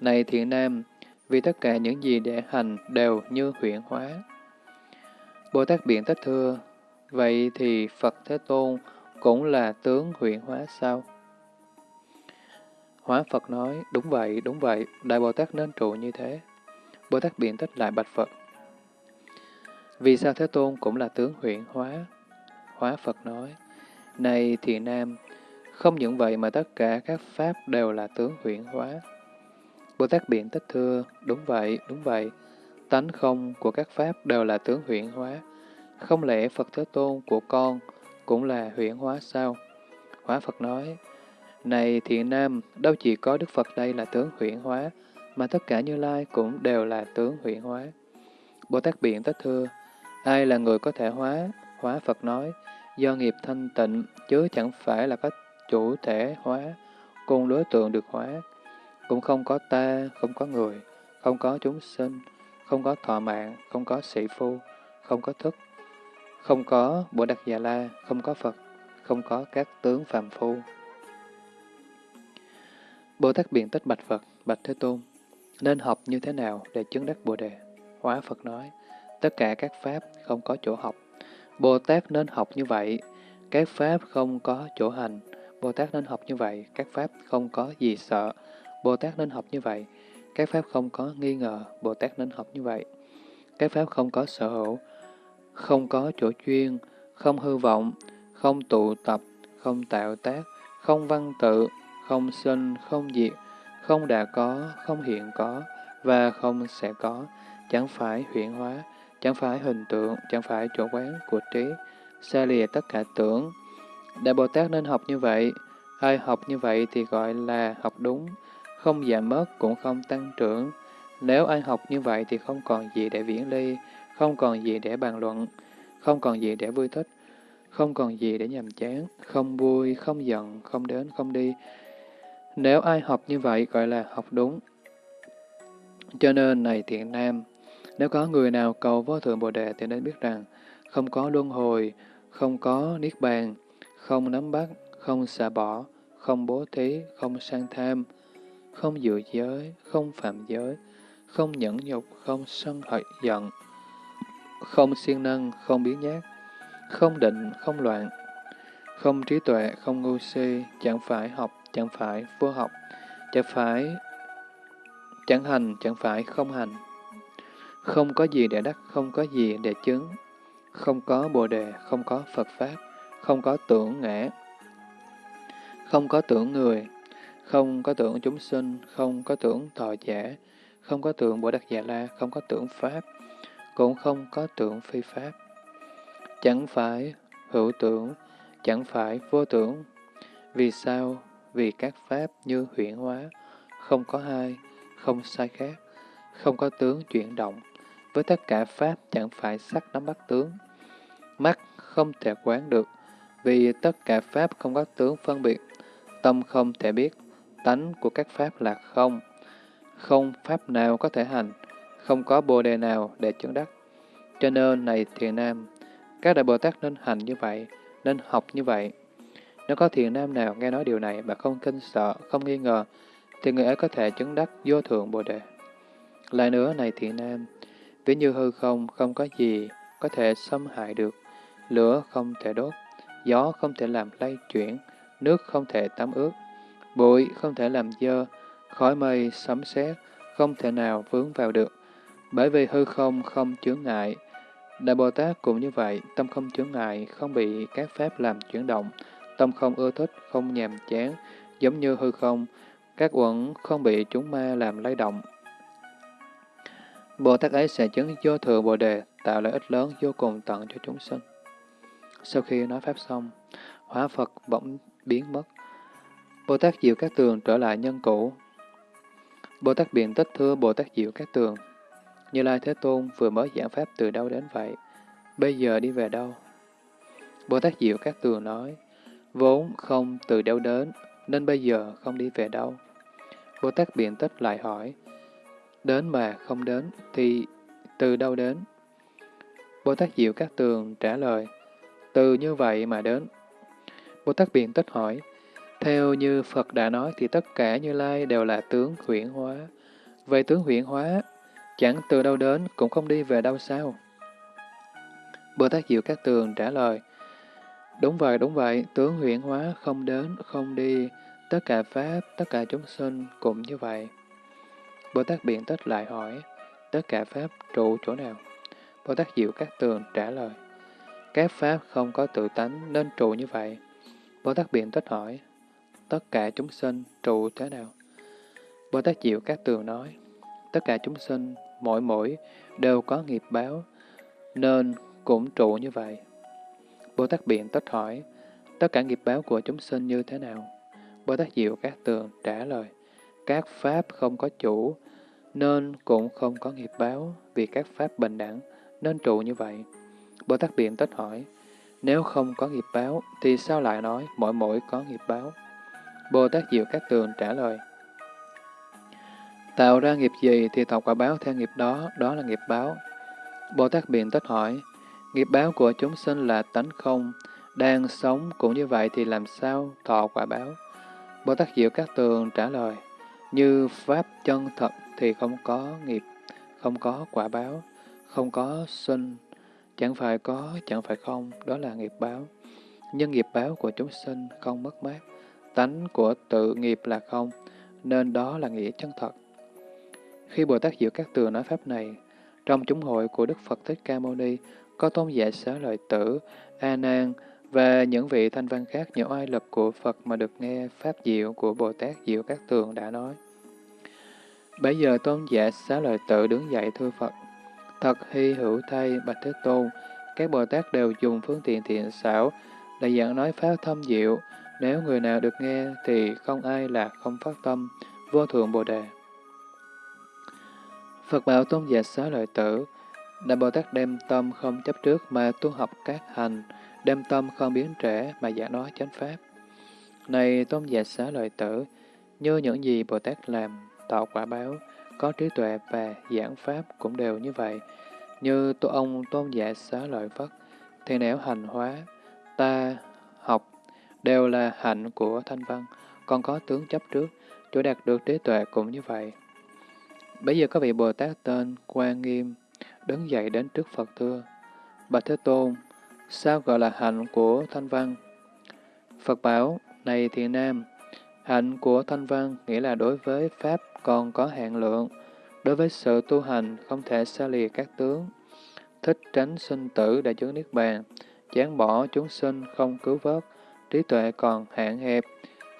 Này thiện nam, vì tất cả những gì để hành đều như huyện hóa. Bồ Tát Biện Tích thưa, vậy thì Phật Thế Tôn cũng là tướng huyện hóa sao? Hóa Phật nói, đúng vậy, đúng vậy, Đại Bồ Tát nên trụ như thế. Bồ Tát biện tích lại bạch Phật. Vì sao Thế Tôn cũng là tướng huyện hóa? Hóa Phật nói, Này thì nam, không những vậy mà tất cả các pháp đều là tướng huyện hóa. Bồ Tát biện tích thưa, đúng vậy, đúng vậy, tánh không của các pháp đều là tướng huyện hóa. Không lẽ Phật Thế Tôn của con cũng là huyện hóa sao? Hóa Phật nói, này thiện nam, đâu chỉ có Đức Phật đây là tướng huyện hóa, mà tất cả Như Lai cũng đều là tướng huyện hóa. Bồ Tát biện Tất thưa, ai là người có thể hóa? Hóa Phật nói, do nghiệp thanh tịnh, chứ chẳng phải là có chủ thể hóa, cùng đối tượng được hóa. Cũng không có ta, không có người, không có chúng sinh, không có thọ mạng, không có sĩ phu, không có thức, không có Bồ Đạt Già La, không có Phật, không có các tướng phàm phu. Bồ Tát biện tích bạch Phật, bạch Thế Tôn, nên học như thế nào để chứng đắc Bồ Đề? Hóa Phật nói, tất cả các pháp không có chỗ học. Bồ Tát nên học như vậy, các pháp không có chỗ hành. Bồ Tát nên học như vậy, các pháp không có gì sợ. Bồ Tát nên học như vậy, các pháp không có nghi ngờ. Bồ Tát nên học như vậy. Các pháp không có sở hữu, không có chỗ chuyên, không hư vọng, không tụ tập, không tạo tác, không văn tự, không sinh, không diệt, không đã có, không hiện có, và không sẽ có, chẳng phải huyện hóa, chẳng phải hình tượng, chẳng phải chỗ quán của trí, xa lìa tất cả tưởng. Đại Bồ Tát nên học như vậy, ai học như vậy thì gọi là học đúng, không giảm mất cũng không tăng trưởng. Nếu ai học như vậy thì không còn gì để viễn ly, không còn gì để bàn luận, không còn gì để vui thích, không còn gì để nhàm chán, không vui, không giận, không đến, không đi. Nếu ai học như vậy gọi là học đúng. Cho nên, này thiện nam, nếu có người nào cầu vô thượng Bồ Đề thì nên biết rằng, không có luân hồi, không có niết bàn, không nắm bắt, không xả bỏ, không bố thí, không sang tham, không dự giới, không phạm giới, không nhẫn nhục, không sân hận giận, không siêng năng, không biến nhát, không định, không loạn, không trí tuệ, không ngu si, chẳng phải học, chẳng phải vô học, chẳng phải chẳng hành, chẳng phải không hành. Không có gì để đắc, không có gì để chứng, không có bồ đề, không có Phật Pháp, không có tưởng ngã, không có tưởng người, không có tưởng chúng sinh, không có tưởng thọ giả, không có tưởng Bồ Đắc Già La, không có tưởng Pháp, cũng không có tưởng phi Pháp. Chẳng phải hữu tưởng, chẳng phải vô tưởng. Vì sao? Vì các Pháp như huyển hóa, không có hai, không sai khác, không có tướng chuyển động. Với tất cả Pháp chẳng phải sắc nắm bắt tướng. Mắt không thể quán được, vì tất cả Pháp không có tướng phân biệt. Tâm không thể biết, tánh của các Pháp là không. Không Pháp nào có thể hành, không có bồ đề nào để chứng đắc. Cho nên, này thiền nam, các đại Bồ Tát nên hành như vậy, nên học như vậy. Nếu có thiền nam nào nghe nói điều này mà không kinh sợ, không nghi ngờ, thì người ấy có thể chứng đắc vô thượng Bồ Đề. Lại nữa này thiện nam, ví như hư không, không có gì có thể xâm hại được, lửa không thể đốt, gió không thể làm lay chuyển, nước không thể tắm ướt, bụi không thể làm dơ, khói mây, sấm sét không thể nào vướng vào được. Bởi vì hư không không chướng ngại. Đại Bồ Tát cũng như vậy, tâm không chướng ngại, không bị các pháp làm chuyển động, tâm không ưa thích, không nhàm chán, giống như hư không, các uẩn không bị chúng ma làm lay động. Bồ Tát ấy sẽ chứng vô thừa Bồ Đề, tạo lợi ích lớn vô cùng tận cho chúng sinh. Sau khi nói Pháp xong, hóa Phật bỗng biến mất. Bồ Tát Diệu Các Tường trở lại nhân cũ. Bồ Tát Biện Tích thưa Bồ Tát Diệu Các Tường, Như Lai Thế Tôn vừa mới giảng Pháp từ đâu đến vậy? Bây giờ đi về đâu? Bồ Tát Diệu Các Tường nói, vốn không từ đâu đến, nên bây giờ không đi về đâu. Bồ Tát Biện Tích lại hỏi, đến mà không đến thì từ đâu đến? Bồ Tát Diệu Các Tường trả lời, từ như vậy mà đến. Bồ Tát Biện Tích hỏi, theo như Phật đã nói thì tất cả Như Lai đều là tướng huyển hóa. Về tướng huyển hóa, chẳng từ đâu đến cũng không đi về đâu sao? Bồ Tát Diệu Các Tường trả lời, Đúng vậy, đúng vậy, tướng huyển hóa không đến, không đi, tất cả Pháp, tất cả chúng sinh cũng như vậy. Bồ Tát Biện Tích lại hỏi, tất cả Pháp trụ chỗ nào? Bồ Tát Diệu Các Tường trả lời, các Pháp không có tự tánh nên trụ như vậy. Bồ Tát Biện Tích hỏi, tất cả chúng sinh trụ thế nào? Bồ Tát Diệu Các Tường nói, tất cả chúng sinh, mỗi mỗi, đều có nghiệp báo, nên cũng trụ như vậy. Bồ Tát Biện Tích hỏi, tất cả nghiệp báo của chúng sinh như thế nào? Bồ Tát Diệu Các Tường trả lời, các Pháp không có chủ, nên cũng không có nghiệp báo, vì các Pháp bình đẳng, nên trụ như vậy. Bồ Tát Biện Tích hỏi, nếu không có nghiệp báo, thì sao lại nói mỗi mỗi có nghiệp báo? Bồ Tát Diệu Các Tường trả lời, Tạo ra nghiệp gì thì tạo quả báo theo nghiệp đó, đó là nghiệp báo. Bồ Tát Biện Tích hỏi, nghiệp báo của chúng sinh là tánh không, đang sống cũng như vậy thì làm sao thọ quả báo? Bồ Tát Diệu Các Tường trả lời, như Pháp chân thật thì không có nghiệp, không có quả báo, không có sinh, chẳng phải có, chẳng phải không, đó là nghiệp báo. Nhưng nghiệp báo của chúng sinh không mất mát, tánh của tự nghiệp là không, nên đó là nghĩa chân thật. Khi Bồ Tát Diệu Các Tường nói Pháp này, trong chúng hội của Đức Phật Thích Ca Mâu Ni có tôn giả xá lợi tử, A Nan và những vị thanh văn khác nhờ oai lực của Phật mà được nghe Pháp Diệu của Bồ Tát Diệu Các Tường đã nói. Bây giờ tôn giả xá lợi tử đứng dậy thưa Phật, thật hy hữu thay Bạch Thế Tôn, các Bồ Tát đều dùng phương tiện thiện xảo để giảng nói Pháp thâm diệu, nếu người nào được nghe thì không ai là không phát tâm, vô thượng Bồ Đề. Phật bảo tôn giả xá lợi tử, Đại Bồ Tát đem tâm không chấp trước mà tu học các hành, đem tâm không biến trẻ mà giả nói chánh pháp. Này tôn giả xá lợi tử, như những gì Bồ Tát làm, tạo quả báo, có trí tuệ và giảng pháp cũng đều như vậy. Như tu ông tôn giả xá lợi Phất, thì nẻo hành hóa, ta học, đều là hạnh của thanh văn, còn có tướng chấp trước, chỗ đạt được trí tuệ cũng như vậy. Bây giờ có vị Bồ Tát tên Quan Nghiêm đứng dậy đến trước Phật thưa, Bạch Thế Tôn, sao gọi là hạnh của Thanh Văn? Phật bảo, này Thiền nam, hạnh của Thanh Văn nghĩa là đối với Pháp còn có hạn lượng, đối với sự tu hành không thể xa lìa các tướng, thích tránh sinh tử để chứng Niết Bàn, chán bỏ chúng sinh không cứu vớt, trí tuệ còn hạn hẹp,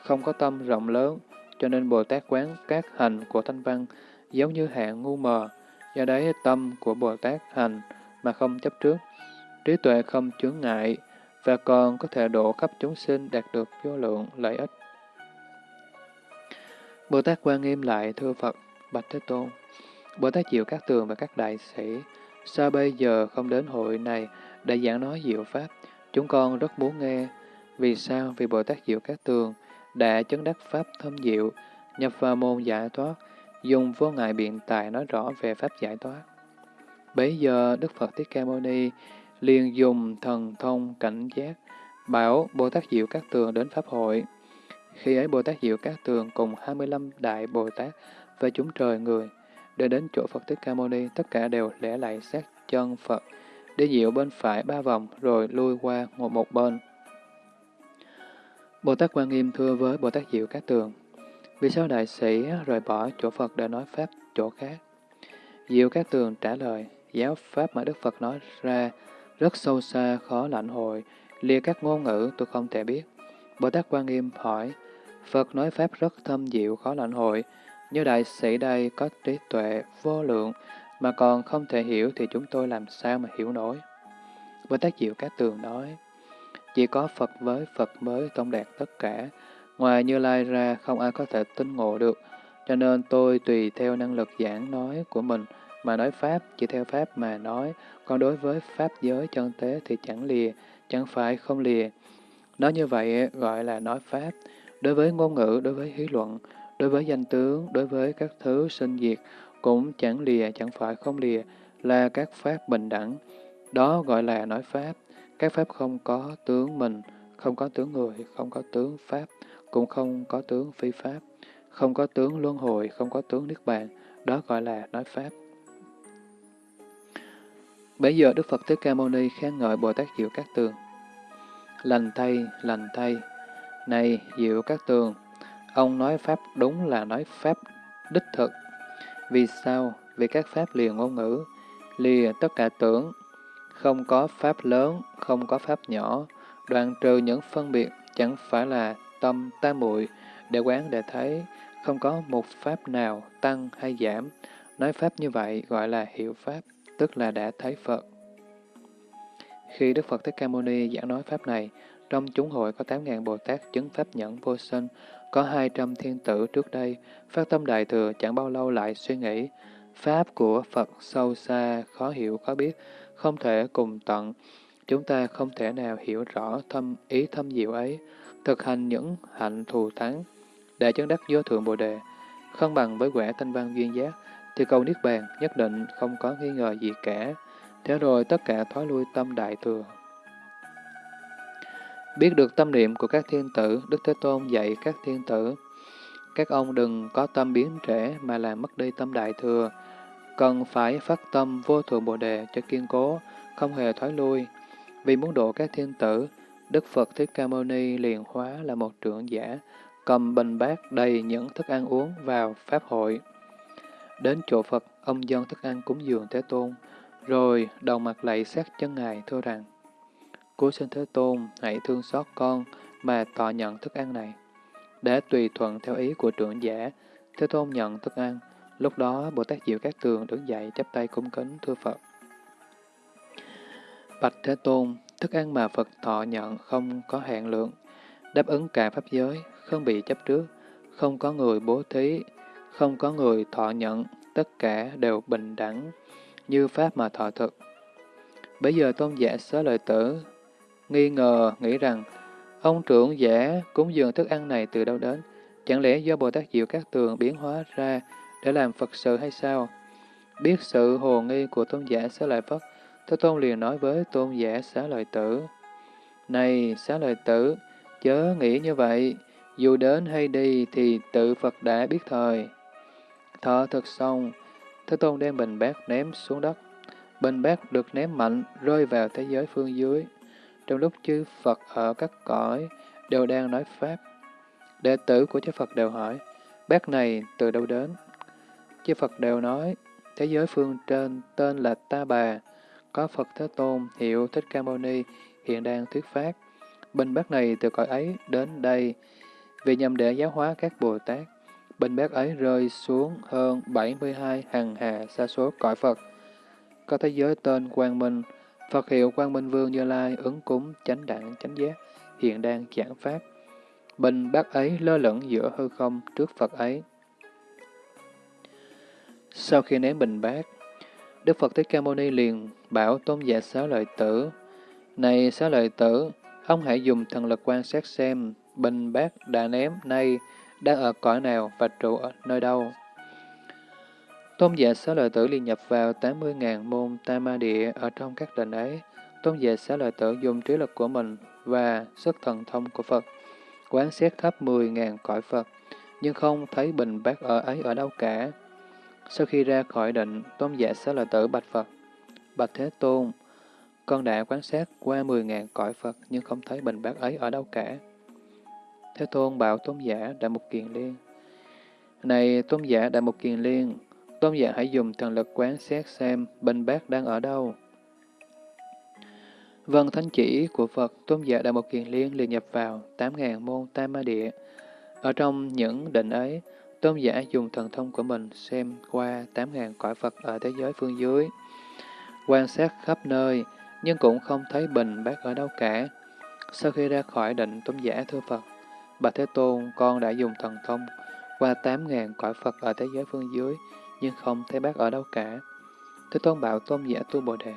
không có tâm rộng lớn, cho nên Bồ Tát quán các hành của Thanh Văn giống như hạng ngu mờ, do đấy tâm của Bồ Tát hành mà không chấp trước, trí tuệ không chướng ngại, và còn có thể độ khắp chúng sinh đạt được vô lượng lợi ích. Bồ Tát quan nghiêm lại thưa Phật, Bạch Thế Tôn, Bồ Tát Diệu Các Tường và các đại sĩ, sao bây giờ không đến hội này để giảng nói diệu Pháp? Chúng con rất muốn nghe. Vì sao? Vì Bồ Tát Diệu Các Tường đã chứng đắc Pháp thâm diệu, nhập vào môn giải thoát, dùng vô ngại biện tài nói rõ về Pháp giải thoát. Bấy giờ Đức Phật Thích Ca Mâu Ni liền dùng thần thông cảnh giác, bảo Bồ Tát Diệu Các Tường đến Pháp hội. Khi ấy Bồ Tát Diệu Các Tường cùng 25 Đại Bồ Tát và chúng trời người, để đến chỗ Phật Thích Ca Mâu Ni, tất cả đều lẻ lại sát chân Phật, để diệu bên phải ba vòng rồi lui qua một một bên. Bồ Tát Quan Nghiêm thưa với Bồ Tát Diệu Các Tường, vì sao đại sĩ rời bỏ chỗ Phật để nói Pháp chỗ khác? Diệu Các Tường trả lời, giáo Pháp mà Đức Phật nói ra rất sâu xa, khó lãnh hội, lìa các ngôn ngữ tôi không thể biết. Bồ Tát Quan Nghiêm hỏi, Phật nói Pháp rất thâm diệu, khó lãnh hội, như đại sĩ đây có trí tuệ vô lượng mà còn không thể hiểu thì chúng tôi làm sao mà hiểu nổi. Bồ Tát Diệu Các Tường nói, chỉ có Phật với Phật mới thông đạt tất cả, ngoài Như Lai ra không ai có thể tinh ngộ được, cho nên tôi tùy theo năng lực giảng nói của mình mà nói Pháp, chỉ theo Pháp mà nói, còn đối với Pháp giới chân tế thì chẳng lìa, chẳng phải không lìa. Nói như vậy gọi là nói Pháp, đối với ngôn ngữ, đối với hí luận, đối với danh tướng, đối với các thứ sinh diệt, cũng chẳng lìa, chẳng phải không lìa, là các Pháp bình đẳng. Đó gọi là nói Pháp. Các Pháp không có tướng mình, không có tướng người, không có tướng Pháp, cũng không có tướng phi Pháp, không có tướng luân hồi, không có tướng Niết Bàn. Đó gọi là nói Pháp. Bây giờ Đức Phật Thích Ca Mâu Ni khen ngợi Bồ Tát Diệu Các Tường. Lành thay, lành thay, này Diệu Các Tường, Ông nói Pháp đúng là nói Pháp đích thực. Vì sao? Vì các Pháp liền ngôn ngữ, lìa tất cả tưởng, không có Pháp lớn, không có Pháp nhỏ, đoạn trừ những phân biệt, chẳng phải là tâm tam muội để quán để thấy, không có một Pháp nào tăng hay giảm. Nói Pháp như vậy gọi là hiểu Pháp, tức là đã thấy Phật. Khi Đức Phật Thích Ca Mâu Ni giảng nói Pháp này, trong chúng hội có 8.000 Bồ Tát chứng Pháp nhẫn vô sinh, có 200 thiên tử trước đây, phát tâm đại thừa chẳng bao lâu lại suy nghĩ, Pháp của Phật sâu xa, khó hiểu, khó biết, không thể cùng tận. Chúng ta không thể nào hiểu rõ thâm ý thâm diệu ấy, thực hành những hạnh thù thắng, để chứng đắc vô thượng Bồ Đề, không bằng với quả thanh văn duyên giác, thì cầu Niết Bàn nhất định không có nghi ngờ gì cả. Thế rồi tất cả thoái lui tâm đại thừa. Biết được tâm niệm của các thiên tử, Đức Thế Tôn dạy các thiên tử, các ông đừng có tâm biến trễ mà làm mất đi tâm đại thừa, cần phải phát tâm vô thượng Bồ Đề cho kiên cố, không hề thoái lui. Vì muốn độ các thiên tử, Đức Phật Thích Ca Mâu Ni liền hóa là một trưởng giả, cầm bình bát đầy những thức ăn uống vào Pháp hội. Đến chỗ Phật, ông dân thức ăn cúng dường Thế Tôn, rồi đầu mặt lạy sát chân Ngài thưa rằng, “Cúi sinh Thế Tôn, hãy thương xót con mà tọ nhận thức ăn này. Để tùy thuận theo ý của trưởng giả, Thế Tôn nhận thức ăn. Lúc đó, Bồ Tát Diệu Các Tường đứng dậy chắp tay cung kính thưa Phật. Bạch Thế Tôn, thức ăn mà Phật thọ nhận không có hạn lượng, đáp ứng cả pháp giới, không bị chấp trước, không có người bố thí, không có người thọ nhận, tất cả đều bình đẳng, như Pháp mà thọ thực. Bây giờ tôn giả xá lợi tử, nghi ngờ, nghĩ rằng, ông trưởng giả cúng dường thức ăn này từ đâu đến? Chẳng lẽ do Bồ Tát Diệu Các Tường biến hóa ra để làm Phật sự hay sao? Biết sự hồ nghi của tôn giả xá lợi Phất, Thế Tôn liền nói với tôn giả xá lợi tử, Này xá lợi tử, chớ nghĩ như vậy, dù đến hay đi thì tự Phật đã biết thời. Thọ thực xong, Thế Tôn đem bình bát ném xuống đất. Bình bát được ném mạnh, rơi vào thế giới phương dưới. Trong lúc chư Phật ở các cõi đều đang nói Pháp, đệ tử của chư Phật đều hỏi, bát này từ đâu đến? Chư Phật đều nói, thế giới phương trên tên là Ta Bà, có Phật Thế Tôn, hiệu Thích Ca Mâu Ni, hiện đang thuyết pháp. Bình bát này từ cõi ấy đến đây, vì nhằm để giáo hóa các Bồ Tát. Bình bát ấy rơi xuống hơn 72 hàng hà xa số cõi Phật. Có thế giới tên Quang Minh, Phật hiệu Quang Minh Vương Như Lai ứng cúng chánh đẳng chánh giác, hiện đang giảng pháp. Bình bát ấy lơ lửng giữa hư không trước Phật ấy. Sau khi ném bình bát, Đức Phật Thích Ca Mâu Ni liền bảo tôn giả xá lợi tử, Này xá lợi tử, ông hãy dùng thần lực quan sát xem bình bát đã ném nay đang ở cõi nào và trụ ở nơi đâu. Tôn giả xá lợi tử liền nhập vào 80.000 môn Tama địa ở trong các đền ấy. Tôn giả xá lợi tử dùng trí lực của mình và sức thần thông của Phật, quán xét khắp 10.000 cõi Phật, nhưng không thấy bình bát ở ấy ở đâu cả. Sau khi ra khỏi định, tôn giả xá lợi tử bạch Phật, bạch Thế Tôn, con đã quan sát qua 10.000 cõi Phật nhưng không thấy bình bát ấy ở đâu cả. Thế Tôn bảo tôn giả Đại Mục Kiền Liên. Này tôn giả Đại Mục Kiền Liên, tôn giả hãy dùng thần lực quán xét xem bình bát đang ở đâu. Vâng thánh chỉ của Phật, tôn giả Đại Mục Kiền Liên liền nhập vào 8.000 môn Tam Ma Địa. Ở trong những định ấy, tôn giả dùng thần thông của mình xem qua 8.000 cõi Phật ở thế giới phương dưới. Quan sát khắp nơi, nhưng cũng không thấy bình bác ở đâu cả. Sau khi ra khỏi định, tôn giả thưa Phật, Bạch Thế Tôn, con đã dùng thần thông qua 8.000 cõi Phật ở thế giới phương dưới, nhưng không thấy bác ở đâu cả. Thế Tôn bảo tôn giả tu Bồ Đề.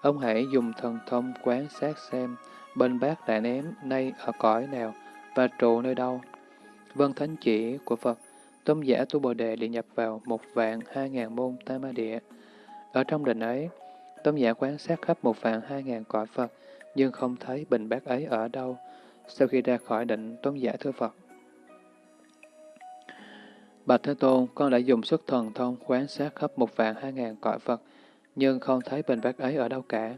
Ông hãy dùng thần thông quán sát xem bên bác đã ném nay ở cõi nào và trụ nơi đâu. Vân thánh chỉ của Phật, tôn giả tu Bồ Đề liền nhập vào một vạn hai ngàn môn Tam Ma Địa. Ở trong định ấy, tôn giả quan sát khắp một vạn hai ngàn cõi Phật, nhưng không thấy bình bát ấy ở đâu. Sau khi ra khỏi định, tôn giả thưa Phật. Bạch Thế Tôn, con đã dùng sức thần thông quan sát khắp một vạn hai ngàn cõi Phật, nhưng không thấy bình bát ấy ở đâu cả.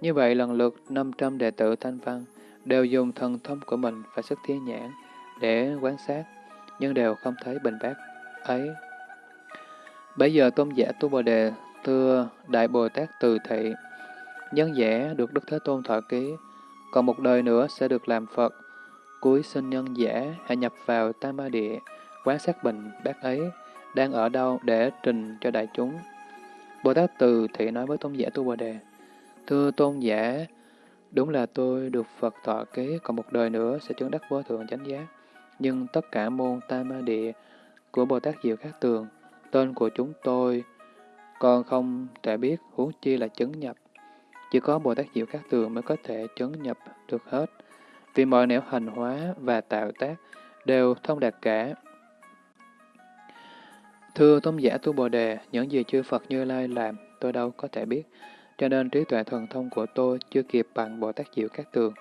Như vậy, lần lượt 500 đệ tử Thanh Văn đều dùng thần thông của mình và sức thiên nhãn để quan sát. nhưng đều không thấy bình bát ấy. Bây giờ tôn giả Tu Bồ Đề thưa Đại Bồ Tát Từ Thị, nhân giả được Đức Thế Tôn thọ ký, còn một đời nữa sẽ được làm Phật. Cuối sinh nhân giả hãy nhập vào Tam Ma Địa, quán sát bình bác ấy, đang ở đâu để trình cho đại chúng. Bồ Tát Từ Thị nói với tôn giả Tu Bồ Đề, Thưa tôn giả, đúng là tôi được Phật thọ ký, còn một đời nữa sẽ chứng đắc vô thượng chánh giác. Nhưng tất cả môn Tam Ma Địa của Bồ Tát Diệu Khác Tường, tên của chúng tôi con không thể biết, huống chi là chứng nhập. Chỉ có Bồ Tát Diệu Các Tường mới có thể chứng nhập được hết. Vì mọi nẻo hành hóa và tạo tác đều thông đạt cả. Thưa Tôn giả Tu Bồ Đề, những gì chư Phật Như Lai làm, tôi đâu có thể biết. Cho nên trí tuệ thần thông của tôi chưa kịp bằng Bồ Tát Diệu Các Tường.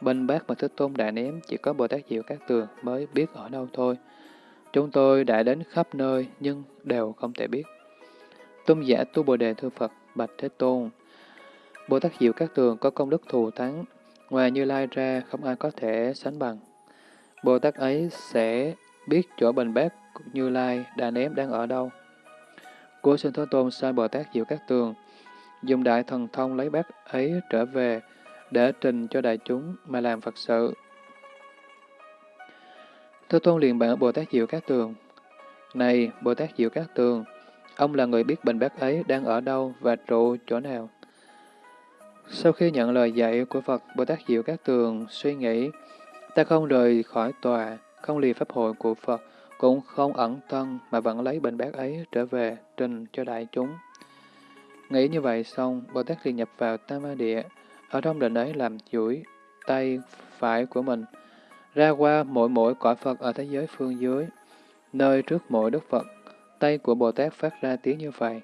Bên bác mà Thích Tôn đã ném, chỉ có Bồ Tát Diệu Các Tường mới biết ở đâu thôi. Chúng tôi đã đến khắp nơi nhưng đều không thể biết. Tôn giả Tu Bồ Đề Thưa Phật, Bạch Thế Tôn. Bồ Tát Diệu Các Tường có công đức thù thắng, ngoài Như Lai ra không ai có thể sánh bằng. Bồ Tát ấy sẽ biết chỗ bình bát Như Lai đã ném đang ở đâu. cố sinh Thế Tôn sai Bồ Tát Diệu Các Tường, dùng đại thần thông lấy bát ấy trở về để trình cho đại chúng mà làm Phật sự. Thế Tôn liền bảo Bồ Tát Diệu Các Tường, Này, Bồ Tát Diệu Các Tường, ông là người biết bình bát ấy đang ở đâu và trụ chỗ nào. Sau khi nhận lời dạy của Phật, Bồ Tát Diệu Các Tường suy nghĩ, ta không rời khỏi tòa, không lìa pháp hội của Phật, cũng không ẩn thân mà vẫn lấy bình bát ấy trở về trình cho đại chúng. Nghĩ như vậy xong, Bồ Tát liền nhập vào Tam Ma Địa, ở trong định ấy làm chuỗi tay phải của mình, ra qua mỗi mỗi cõi Phật ở thế giới phương dưới, nơi trước mỗi Đức Phật, tay của Bồ Tát phát ra tiếng như vậy.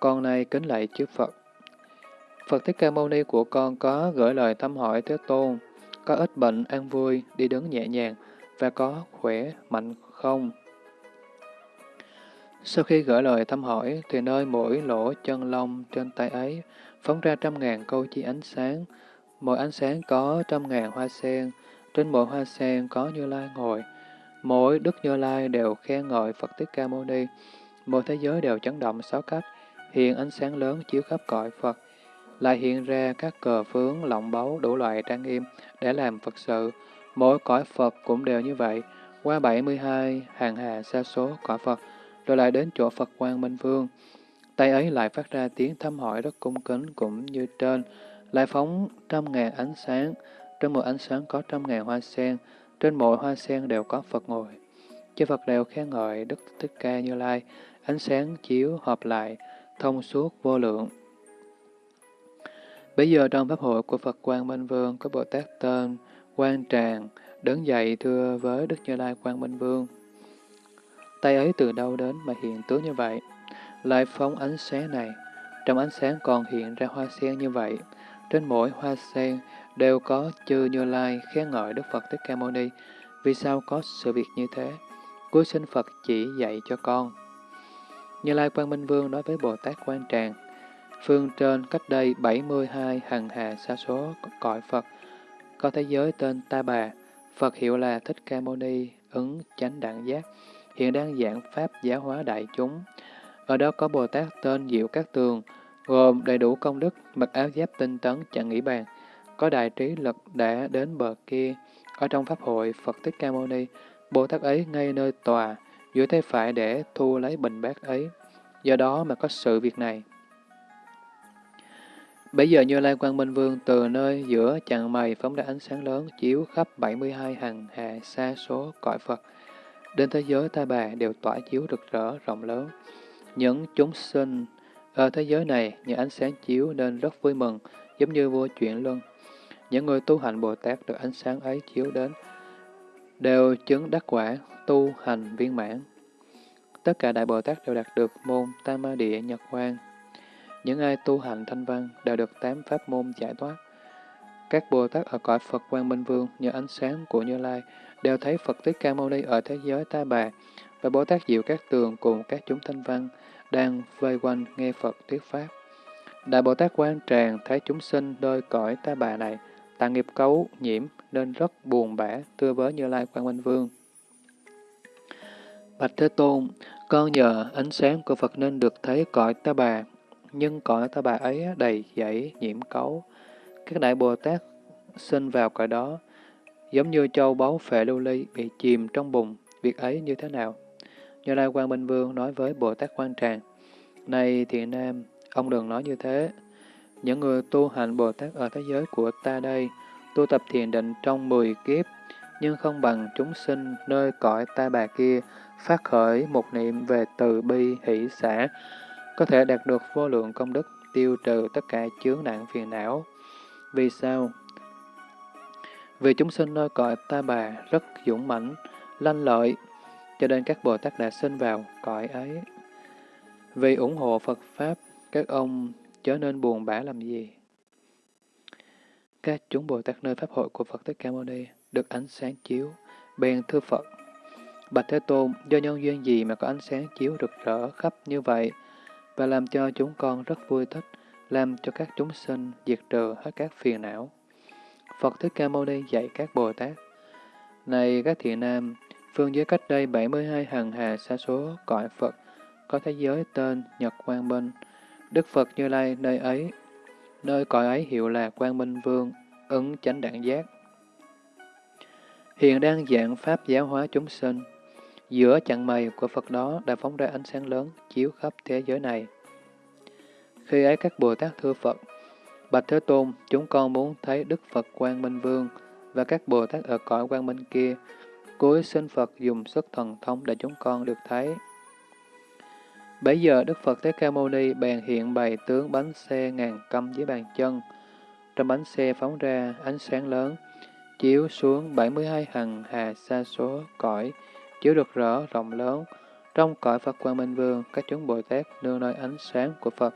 Con này kính lạy chư Phật. Phật Thích Ca Mâu Ni của con có gửi lời thăm hỏi Thế Tôn, có ít bệnh, an vui, đi đứng nhẹ nhàng, và có khỏe, mạnh không? Sau khi gửi lời thăm hỏi, thì nơi mỗi lỗ chân lông trên tay ấy phóng ra trăm ngàn câu chi ánh sáng. Mỗi ánh sáng có trăm ngàn hoa sen, trên mỗi hoa sen có Như Lai ngồi. Mỗi Đức Như Lai đều khen ngợi Phật Thích Ca Mâu Ni. Mỗi thế giới đều chấn động sáu cách, hiện ánh sáng lớn chiếu khắp cõi Phật. Lại hiện ra các cờ phướng, lọng báu, đủ loại trang nghiêm để làm Phật sự. Mỗi cõi Phật cũng đều như vậy, qua 72 hàng hà sa số cõi Phật, rồi lại đến chỗ Phật Quang Minh Vương. Tay ấy lại phát ra tiếng thăm hỏi rất cung kính cũng như trên, lại phóng trăm ngàn ánh sáng, Trong một ánh sáng có trăm ngàn hoa sen, trên mỗi hoa sen đều có Phật ngồi. Chư Phật đều khen ngợi Đức Thích Ca Như Lai, ánh sáng chiếu hợp lại, thông suốt vô lượng. Bây giờ trong Pháp hội của Phật Quang Minh Vương có Bồ Tát tên Quang Tràng, đứng dậy thưa với Đức Như Lai Quang Minh Vương. Tay ấy từ đâu đến mà hiện tướng như vậy? Lại phóng ánh sáng này, trong ánh sáng còn hiện ra hoa sen như vậy. Trên mỗi hoa sen đều có chư Như Lai khen ngợi Đức Phật Thích Ca Mâu Ni. Vì sao có sự việc như thế? Cuối sinh Phật chỉ dạy cho con. Như Lai Quang Minh Vương nói với Bồ Tát Quan Tràng, phương trên cách đây 72 hằng hà sa số cõi Phật, có thế giới tên Ta Bà, Phật hiệu là Thích Ca Mâu Ni, ứng chánh đẳng giác, hiện đang giảng Pháp giáo hóa đại chúng. Ở đó có Bồ Tát tên Diệu Các Tường, gồm đầy đủ công đức, mặc áo giáp tinh tấn, chẳng nghĩ bàn, có đại trí lực đã đến bờ kia. Ở trong Pháp hội Phật Thích Ca Mâu Ni, Bồ Tát ấy ngay nơi tòa, duỗi tay phải để thu lấy bình bát ấy. Do đó mà có sự việc này. Bây giờ Như Lai Quang Minh Vương từ nơi giữa chặng mày phóng ra ánh sáng lớn chiếu khắp 72 hằng hà xa số cõi Phật. Đến thế giới ta bà đều tỏa chiếu rực rỡ rộng lớn. Những chúng sinh ở thế giới này, những ánh sáng chiếu nên rất vui mừng, giống như vua chuyển luân. Những người tu hành Bồ Tát được ánh sáng ấy chiếu đến, đều chứng đắc quả, tu hành viên mãn. Tất cả Đại Bồ Tát đều đạt được môn Tam Ma Địa Nhật Quang. Những ai tu hành thanh văn đều được tám pháp môn giải thoát. Các Bồ Tát ở cõi Phật Quang Minh Vương nhờ ánh sáng của Như Lai đều thấy Phật Thích Ca Mâu Ni ở thế giới Ta Bà và Bồ Tát Diệu Các Tường cùng các chúng thanh văn đang vây quanh nghe Phật thuyết Pháp. Đại Bồ Tát Quan Tràng thấy chúng sinh đôi cõi Ta Bà này tạng nghiệp cấu nhiễm nên rất buồn bã thưa với Như Lai Quang Minh Vương. Bạch Thế Tôn, con nhờ ánh sáng của Phật nên được thấy cõi ta bà, nhưng cõi ta bà ấy đầy dãy nhiễm cấu. Các đại Bồ Tát sinh vào cõi đó, giống như châu báu phệ lưu ly bị chìm trong bùn, việc ấy như thế nào? Như Lai Quang Minh Vương nói với Bồ Tát Quan Tràng, Này thiện nam, ông đừng nói như thế. Những người tu hành Bồ Tát ở thế giới của ta đây, tu tập thiền định trong 10 kiếp, nhưng không bằng chúng sinh nơi cõi ta bà kia, phát khởi một niệm về từ bi hỷ xã, có thể đạt được vô lượng công đức, tiêu trừ tất cả chướng nạn phiền não. Vì sao? Vì chúng sinh nơi cõi ta bà rất dũng mãnh, lanh lợi, cho nên các Bồ Tát đã sinh vào cõi ấy. Vì ủng hộ Phật Pháp, các ông chớ nên buồn bã làm gì. Các chúng Bồ Tát nơi Pháp hội của Phật Thích Ca Mâu Ni được ánh sáng chiếu, bèn thưa Phật. Bạch Thế Tôn, do nhân duyên gì mà có ánh sáng chiếu rực rỡ khắp như vậy, và làm cho chúng con rất vui thích, làm cho các chúng sinh diệt trừ hết các phiền não. Phật Thích Ca Mâu Ni dạy các Bồ Tát. Này các thiện nam, phương giới cách đây 72 hằng hà xa số cõi Phật, có thế giới tên Nhật Quang Minh. Đức Phật Như Lai nơi ấy, nơi cõi ấy hiệu là Quang Minh Vương, ứng chánh đẳng giác. Hiện đang dạng Pháp giáo hóa chúng sinh. Giữa chặng mây của Phật đó đã phóng ra ánh sáng lớn, chiếu khắp thế giới này. Khi ấy các Bồ Tát thưa Phật, Bạch Thế Tôn, chúng con muốn thấy Đức Phật Quang Minh Vương và các Bồ Tát ở cõi Quang Minh kia, cuối xin Phật dùng sức thần thông để chúng con được thấy. Bấy giờ Đức Phật Thế Ca Mâu Ni bèn hiện bày tướng bánh xe ngàn câm dưới bàn chân. Trong bánh xe phóng ra ánh sáng lớn, chiếu xuống 72 hằng hà sa số cõi, chiếu được rõ rộng lớn. Trong cõi Phật Quang Minh Vương, các chúng Bồ Tát nương nơi ánh sáng của Phật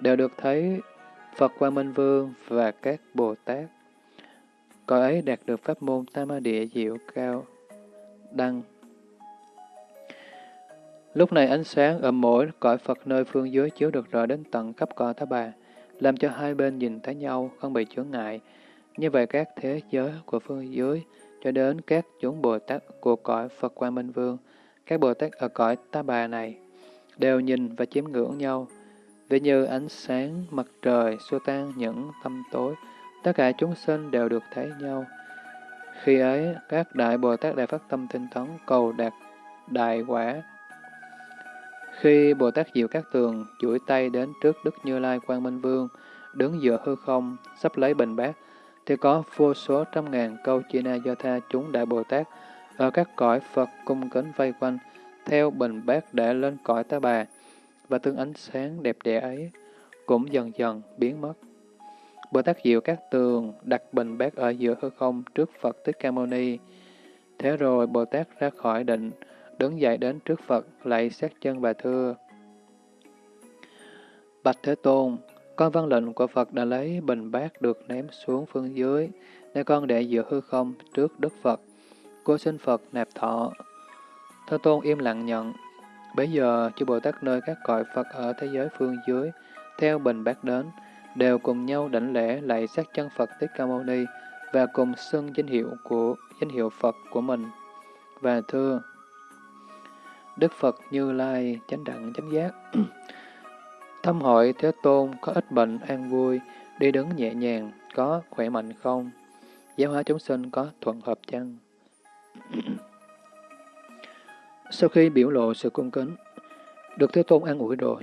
đều được thấy Phật Quang Minh Vương và các Bồ Tát. Cõi ấy đạt được pháp môn Tam Ma Địa diệu cao, đăng. Lúc này ánh sáng ở mỗi cõi Phật nơi phương dưới chiếu được rõ đến tận khắp cõi Thá Bà, làm cho hai bên nhìn thấy nhau, không bị chướng ngại. Như vậy các thế giới của phương dưới cho đến các chúng Bồ Tát của cõi Phật Quang Minh Vương, các Bồ Tát ở cõi Ta Bà này, đều nhìn và chiếm ngưỡng nhau, vì như ánh sáng mặt trời xua tan những tâm tối, tất cả chúng sinh đều được thấy nhau. Khi ấy, các Đại Bồ Tát đã phát tâm tinh tấn cầu đạt đại quả. Khi Bồ Tát Diệu Các Tường chuỗi tay đến trước Đức Như Lai Quang Minh Vương, đứng giữa hư không, sắp lấy bình bát, thì có vô số trăm ngàn câu chi na do tha chúng Đại Bồ Tát ở các cõi Phật cung kính vây quanh, theo bình bát để lên cõi ta bà, và tương ánh sáng đẹp đẽ ấy cũng dần dần biến mất. Bồ Tát Diệu Các Tường đặt bình bát ở giữa hư không trước Phật Thích Ca Mâu Ni. Thế rồi Bồ Tát ra khỏi định, đứng dậy đến trước Phật, lạy sát chân và thưa. Bạch Thế Tôn, con văn lệnh của Phật đã lấy bình bát được ném xuống phương dưới, để con để giữa hư không trước Đức Phật. Cô xin Phật nạp thọ. Thế Tôn im lặng nhận. Bây giờ, chư Bồ Tát nơi các cõi Phật ở thế giới phương dưới, theo bình bát đến, đều cùng nhau đảnh lễ lạy sát chân Phật Thích Ca Mâu Ni và cùng xưng danh hiệu của danh hiệu Phật của mình. Và thưa, Đức Phật Như Lai chánh đẳng chánh giác. thâm hội Thế Tôn có ít bệnh an vui, đi đứng nhẹ nhàng, có khỏe mạnh không? Giáo hóa chúng sinh có thuận hợp chăng? Sau khi biểu lộ sự cung kính, được Thế Tôn an ủi rồi.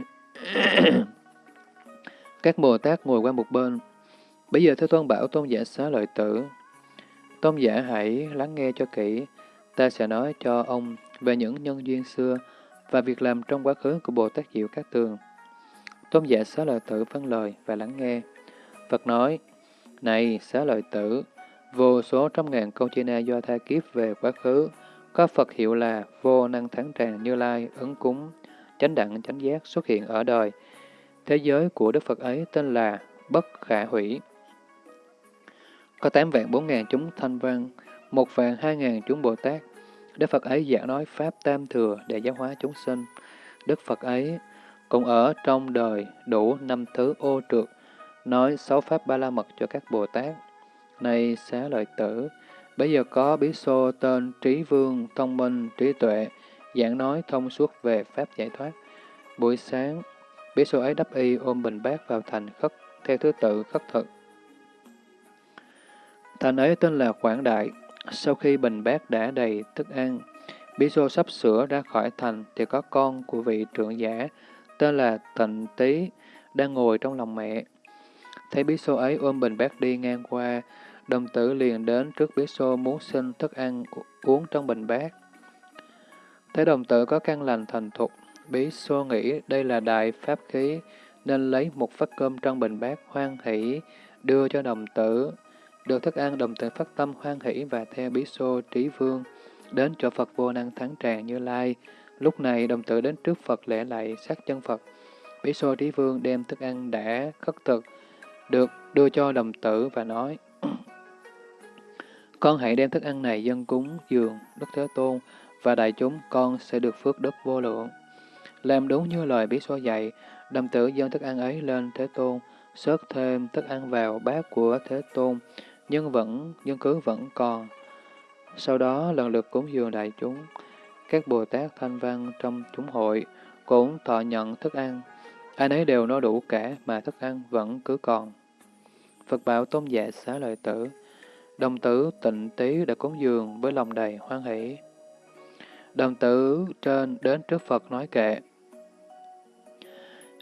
Các Bồ Tát ngồi qua một bên. Bây giờ Thế Tôn bảo Tôn giả xá lợi tử. Tôn giả hãy lắng nghe cho kỹ. Ta sẽ nói cho ông về những nhân duyên xưa và việc làm trong quá khứ của Bồ Tát Diệu Các Tường. Tôn giả xá lợi tử phân lời và lắng nghe. Phật nói, Này xá lợi tử, vô số trăm ngàn câu chi na do tha kiếp về quá khứ, có Phật hiệu là vô năng thắng tràng như lai, ứng cúng, chánh đẳng chánh giác xuất hiện ở đời. Thế giới của Đức Phật ấy tên là Bất Khả Hủy. Có tám vạn bốn ngàn chúng thanh văn, một vạn hai ngàn chúng Bồ Tát. Đức Phật ấy giảng nói Pháp Tam Thừa để giáo hóa chúng sinh. Đức Phật ấy cũng ở trong đời đủ năm thứ ô trượt, nói sáu Pháp Ba La Mật cho các Bồ Tát. Này xá lợi tử, bây giờ có bí xô tên Trí Vương, Thông Minh, Trí Tuệ, giảng nói thông suốt về Pháp giải thoát. Buổi sáng, bí xô ấy đắp y ôm bình bát vào thành khất, theo thứ tự khất thực. Thành ấy tên là Quảng Đại. Sau khi bình bát đã đầy thức ăn, bí xô sắp sửa ra khỏi thành thì có con của vị trưởng giả tên là Tịnh Tý đang ngồi trong lòng mẹ. Thấy bí xô ấy ôm bình bát đi ngang qua, đồng tử liền đến trước bí xô muốn xin thức ăn uống trong bình bát. Thấy đồng tử có căn lành thành thục, bí xô nghĩ đây là đại pháp khí, nên lấy một phát cơm trong bình bát hoan hỷ đưa cho đồng tử. Được thức ăn đồng tình phát tâm hoan hỷ và theo bí xô trí vương, đến chỗ Phật vô năng thắng tràng như lai. Lúc này đồng tử đến trước Phật lễ lạy sát chân Phật. Bí xô trí vương đem thức ăn đã khất thực, được đưa cho đồng tử và nói, Con hãy đem thức ăn này dân cúng dường Đức Thế Tôn và đại chúng con sẽ được phước đức vô lượng. Làm đúng như lời bí xô dạy, đồng tử dân thức ăn ấy lên Thế Tôn, sớt thêm thức ăn vào bát của Thế Tôn, nhưng vẫn nhưng cứ vẫn còn. Sau đó lần lượt cúng dường đại chúng, các Bồ Tát thanh văn trong chúng hội cũng thọ nhận thức ăn. Ai nấy đều no đủ cả mà thức ăn vẫn cứ còn. Phật bảo tôn giả xá lợi tử, đồng tử tịnh tí đã cúng dường với lòng đầy hoan hỷ. Đồng tử trên đến trước Phật nói kệ.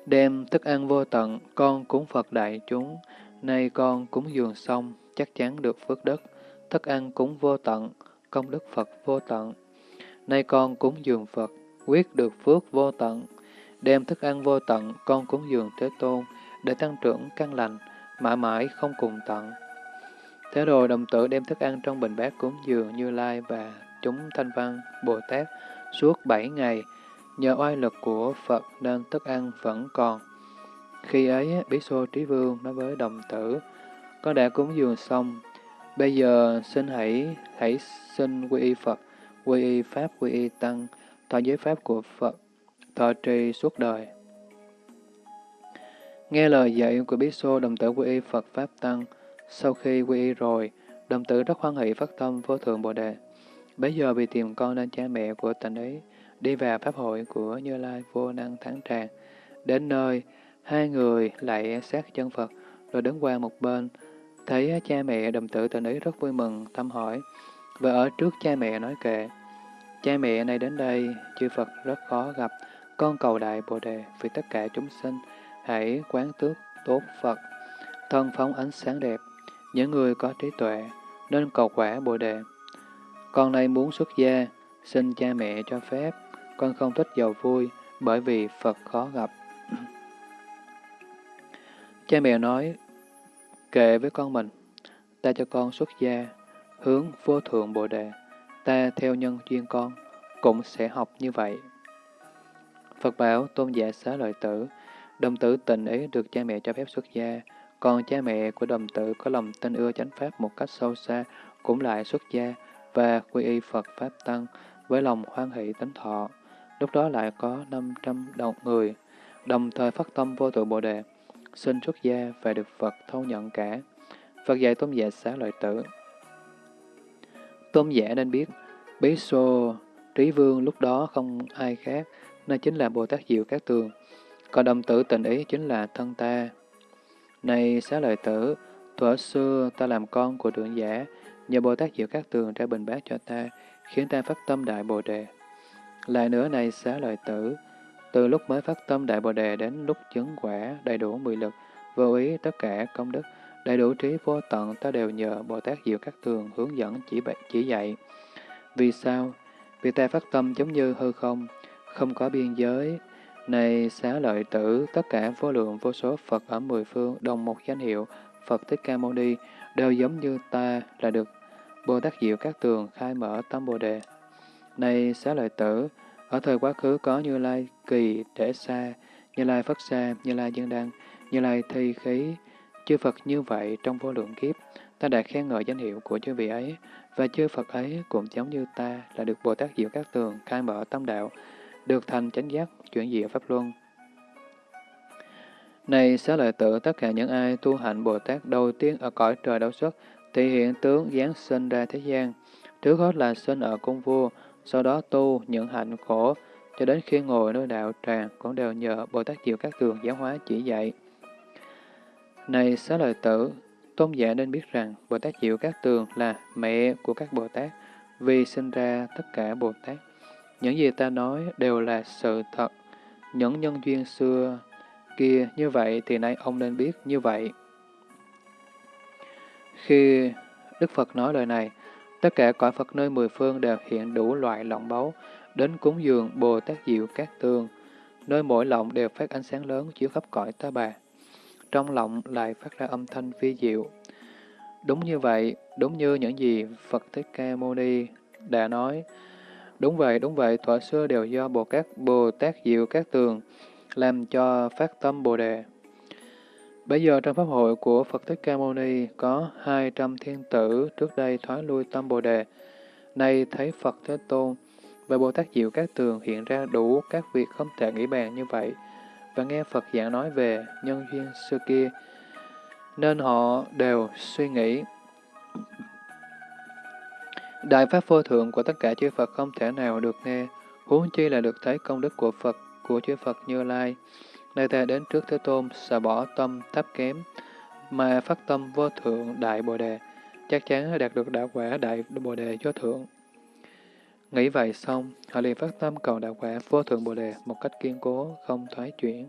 Đem thức ăn vô tận, con cúng Phật đại chúng, nay con cúng dường xong, chắc chắn được phước đức. Thức ăn cúng vô tận, công đức Phật vô tận. Nay con cúng dường Phật, quyết được phước vô tận. Đem thức ăn vô tận, con cúng dường Thế Tôn, để tăng trưởng căn lành, mãi mãi không cùng tận. Thế rồi đồng tử đem thức ăn trong bình bát cúng dường Như Lai và chúng Thanh Văn, Bồ Tát suốt bảy ngày, nhờ oai lực của Phật nên thức ăn vẫn còn. Khi ấy, Bí Xô Trí Vương nói với đồng tử, con đã cúng dường xong, bây giờ xin hãy hãy xin quy y Phật, quy y Pháp, quy y Tăng, thọ giới Pháp của Phật, thọ trì suốt đời. Nghe lời dạy của Bí Xô, đồng tử quy y Phật Pháp Tăng, sau khi quy y rồi, đồng tử rất hoan hỷ phát tâm vô thượng Bồ Đề. Bây giờ vì tìm con nên cha mẹ của tình ấy đi vào pháp hội của Như Lai vô năng thắng tràng. Đến nơi, hai người lại sát chân Phật, rồi đứng qua một bên. Thấy cha mẹ đồng tử tình ý rất vui mừng, thăm hỏi, và ở trước cha mẹ nói kệ. Cha mẹ này đến đây, chư Phật rất khó gặp, con cầu đại Bồ Đề vì tất cả chúng sinh, hãy quán tước tốt Phật, thân phóng ánh sáng đẹp, những người có trí tuệ, nên cầu quả Bồ Đề. Con nay muốn xuất gia, xin cha mẹ cho phép, con không thích giàu vui, bởi vì Phật khó gặp. cha mẹ nói, kệ với con mình, ta cho con xuất gia, hướng vô thượng Bồ Đề, ta theo nhân duyên con, cũng sẽ học như vậy. Phật bảo tôn giả xá lợi tử, đồng tử tình ý được cha mẹ cho phép xuất gia, còn cha mẹ của đồng tử có lòng tin ưa chánh pháp một cách sâu xa, cũng lại xuất gia và quy y Phật Pháp Tăng với lòng hoan hỷ tính thọ. Lúc đó lại có 500 đồng người, đồng thời phát tâm vô tự Bồ Đề, xin xuất gia và được Phật thâu nhận cả. Phật dạy tôn giả xá lợi tử. Tôn giả nên biết, Bí Sô, Trí Vương lúc đó không ai khác, nên chính là Bồ Tát Diệu Các Tường. Còn đồng tử tình ý chính là thân ta. Này xá lợi tử, thuở xưa ta làm con của trưởng giả, nhờ Bồ Tát Diệu Các Tường ra bình bát cho ta, khiến ta phát tâm Đại Bồ Đề. Lại nữa này xá lợi tử, từ lúc mới phát tâm Đại Bồ Đề đến lúc chứng quả đầy đủ mười lực, vô ý tất cả công đức, đầy đủ trí vô tận ta đều nhờ Bồ Tát Diệu Các Tường hướng dẫn chỉ, chỉ dạy. Vì sao? Vì ta phát tâm giống như hư không, không có biên giới. Này xá lợi tử, tất cả vô lượng vô số Phật ở mười phương đồng một danh hiệu, Phật Thích Ca Mâu Ni, đều giống như ta là được Bồ Tát Diệu Các Tường khai mở tâm Bồ Đề. Này xá lợi tử, ở thời quá khứ có Như Lai Kỳ Để Sa, Như Lai Phất Sa, Như Lai Dương Đăng, Như Lai Thi Khí, chư Phật như vậy trong vô lượng kiếp, ta đã khen ngợi danh hiệu của chư vị ấy, và chư Phật ấy cũng giống như ta là được Bồ Tát Diệu Các Tường khai mở tâm đạo, được thành chánh giác, chuyển diệu Pháp Luân. Này xá lợi tử, tất cả những ai tu hạnh Bồ Tát đầu tiên ở cõi trời đấu xuất, thì hiện tướng giáng sinh ra thế gian. Trước hết là sinh ở cung vua, sau đó tu những hạnh khổ, cho đến khi ngồi nơi đạo tràng cũng đều nhờ Bồ Tát Diệu Các Tường giáo hóa chỉ dạy. Này xá lợi tử, tôn giả nên biết rằng Bồ Tát Diệu Các Tường là mẹ của các Bồ Tát, vì sinh ra tất cả Bồ Tát. Những gì ta nói đều là sự thật. Những nhân duyên xưa kia như vậy thì nay ông nên biết như vậy. Khi Đức Phật nói lời này, tất cả cõi Phật nơi mười phương đều hiện đủ loại lọng báu, đến cúng dường Bồ Tát Diệu Các tường Nơi mỗi lọng đều phát ánh sáng lớn chiếu khắp cõi ta bà. Trong lọng lại phát ra âm thanh vi diệu. Đúng như vậy, đúng như những gì Phật Thích Ca Mâu Ni đã nói. Đúng vậy, đúng vậy, thuở xưa đều do Bồ Các Bồ Tát Diệu Các Tường làm cho phát tâm Bồ Đề. Bây giờ trong Pháp hội của Phật Thích Ca Mâu Ni có 200 thiên tử trước đây thoái lui tâm Bồ Đề. Nay thấy Phật Thế Tôn và Bồ Tát Diệu Các Tường hiện ra đủ các việc không thể nghĩ bàn như vậy, và nghe Phật giảng nói về nhân duyên xưa kia, nên họ đều suy nghĩ. Đại Pháp vô thượng của tất cả chư Phật không thể nào được nghe, huống chi là được thấy công đức của Phật, của chư Phật Như Lai. Nơi ta đến trước Thế Tôn, xả bỏ tâm thấp kém, mà phát tâm vô thượng đại Bồ Đề, chắc chắn đạt được đạo quả đại Bồ Đề vô thượng. Nghĩ vậy xong, họ liền phát tâm cầu đạo quả vô thượng Bồ Đề một cách kiên cố, không thoái chuyển.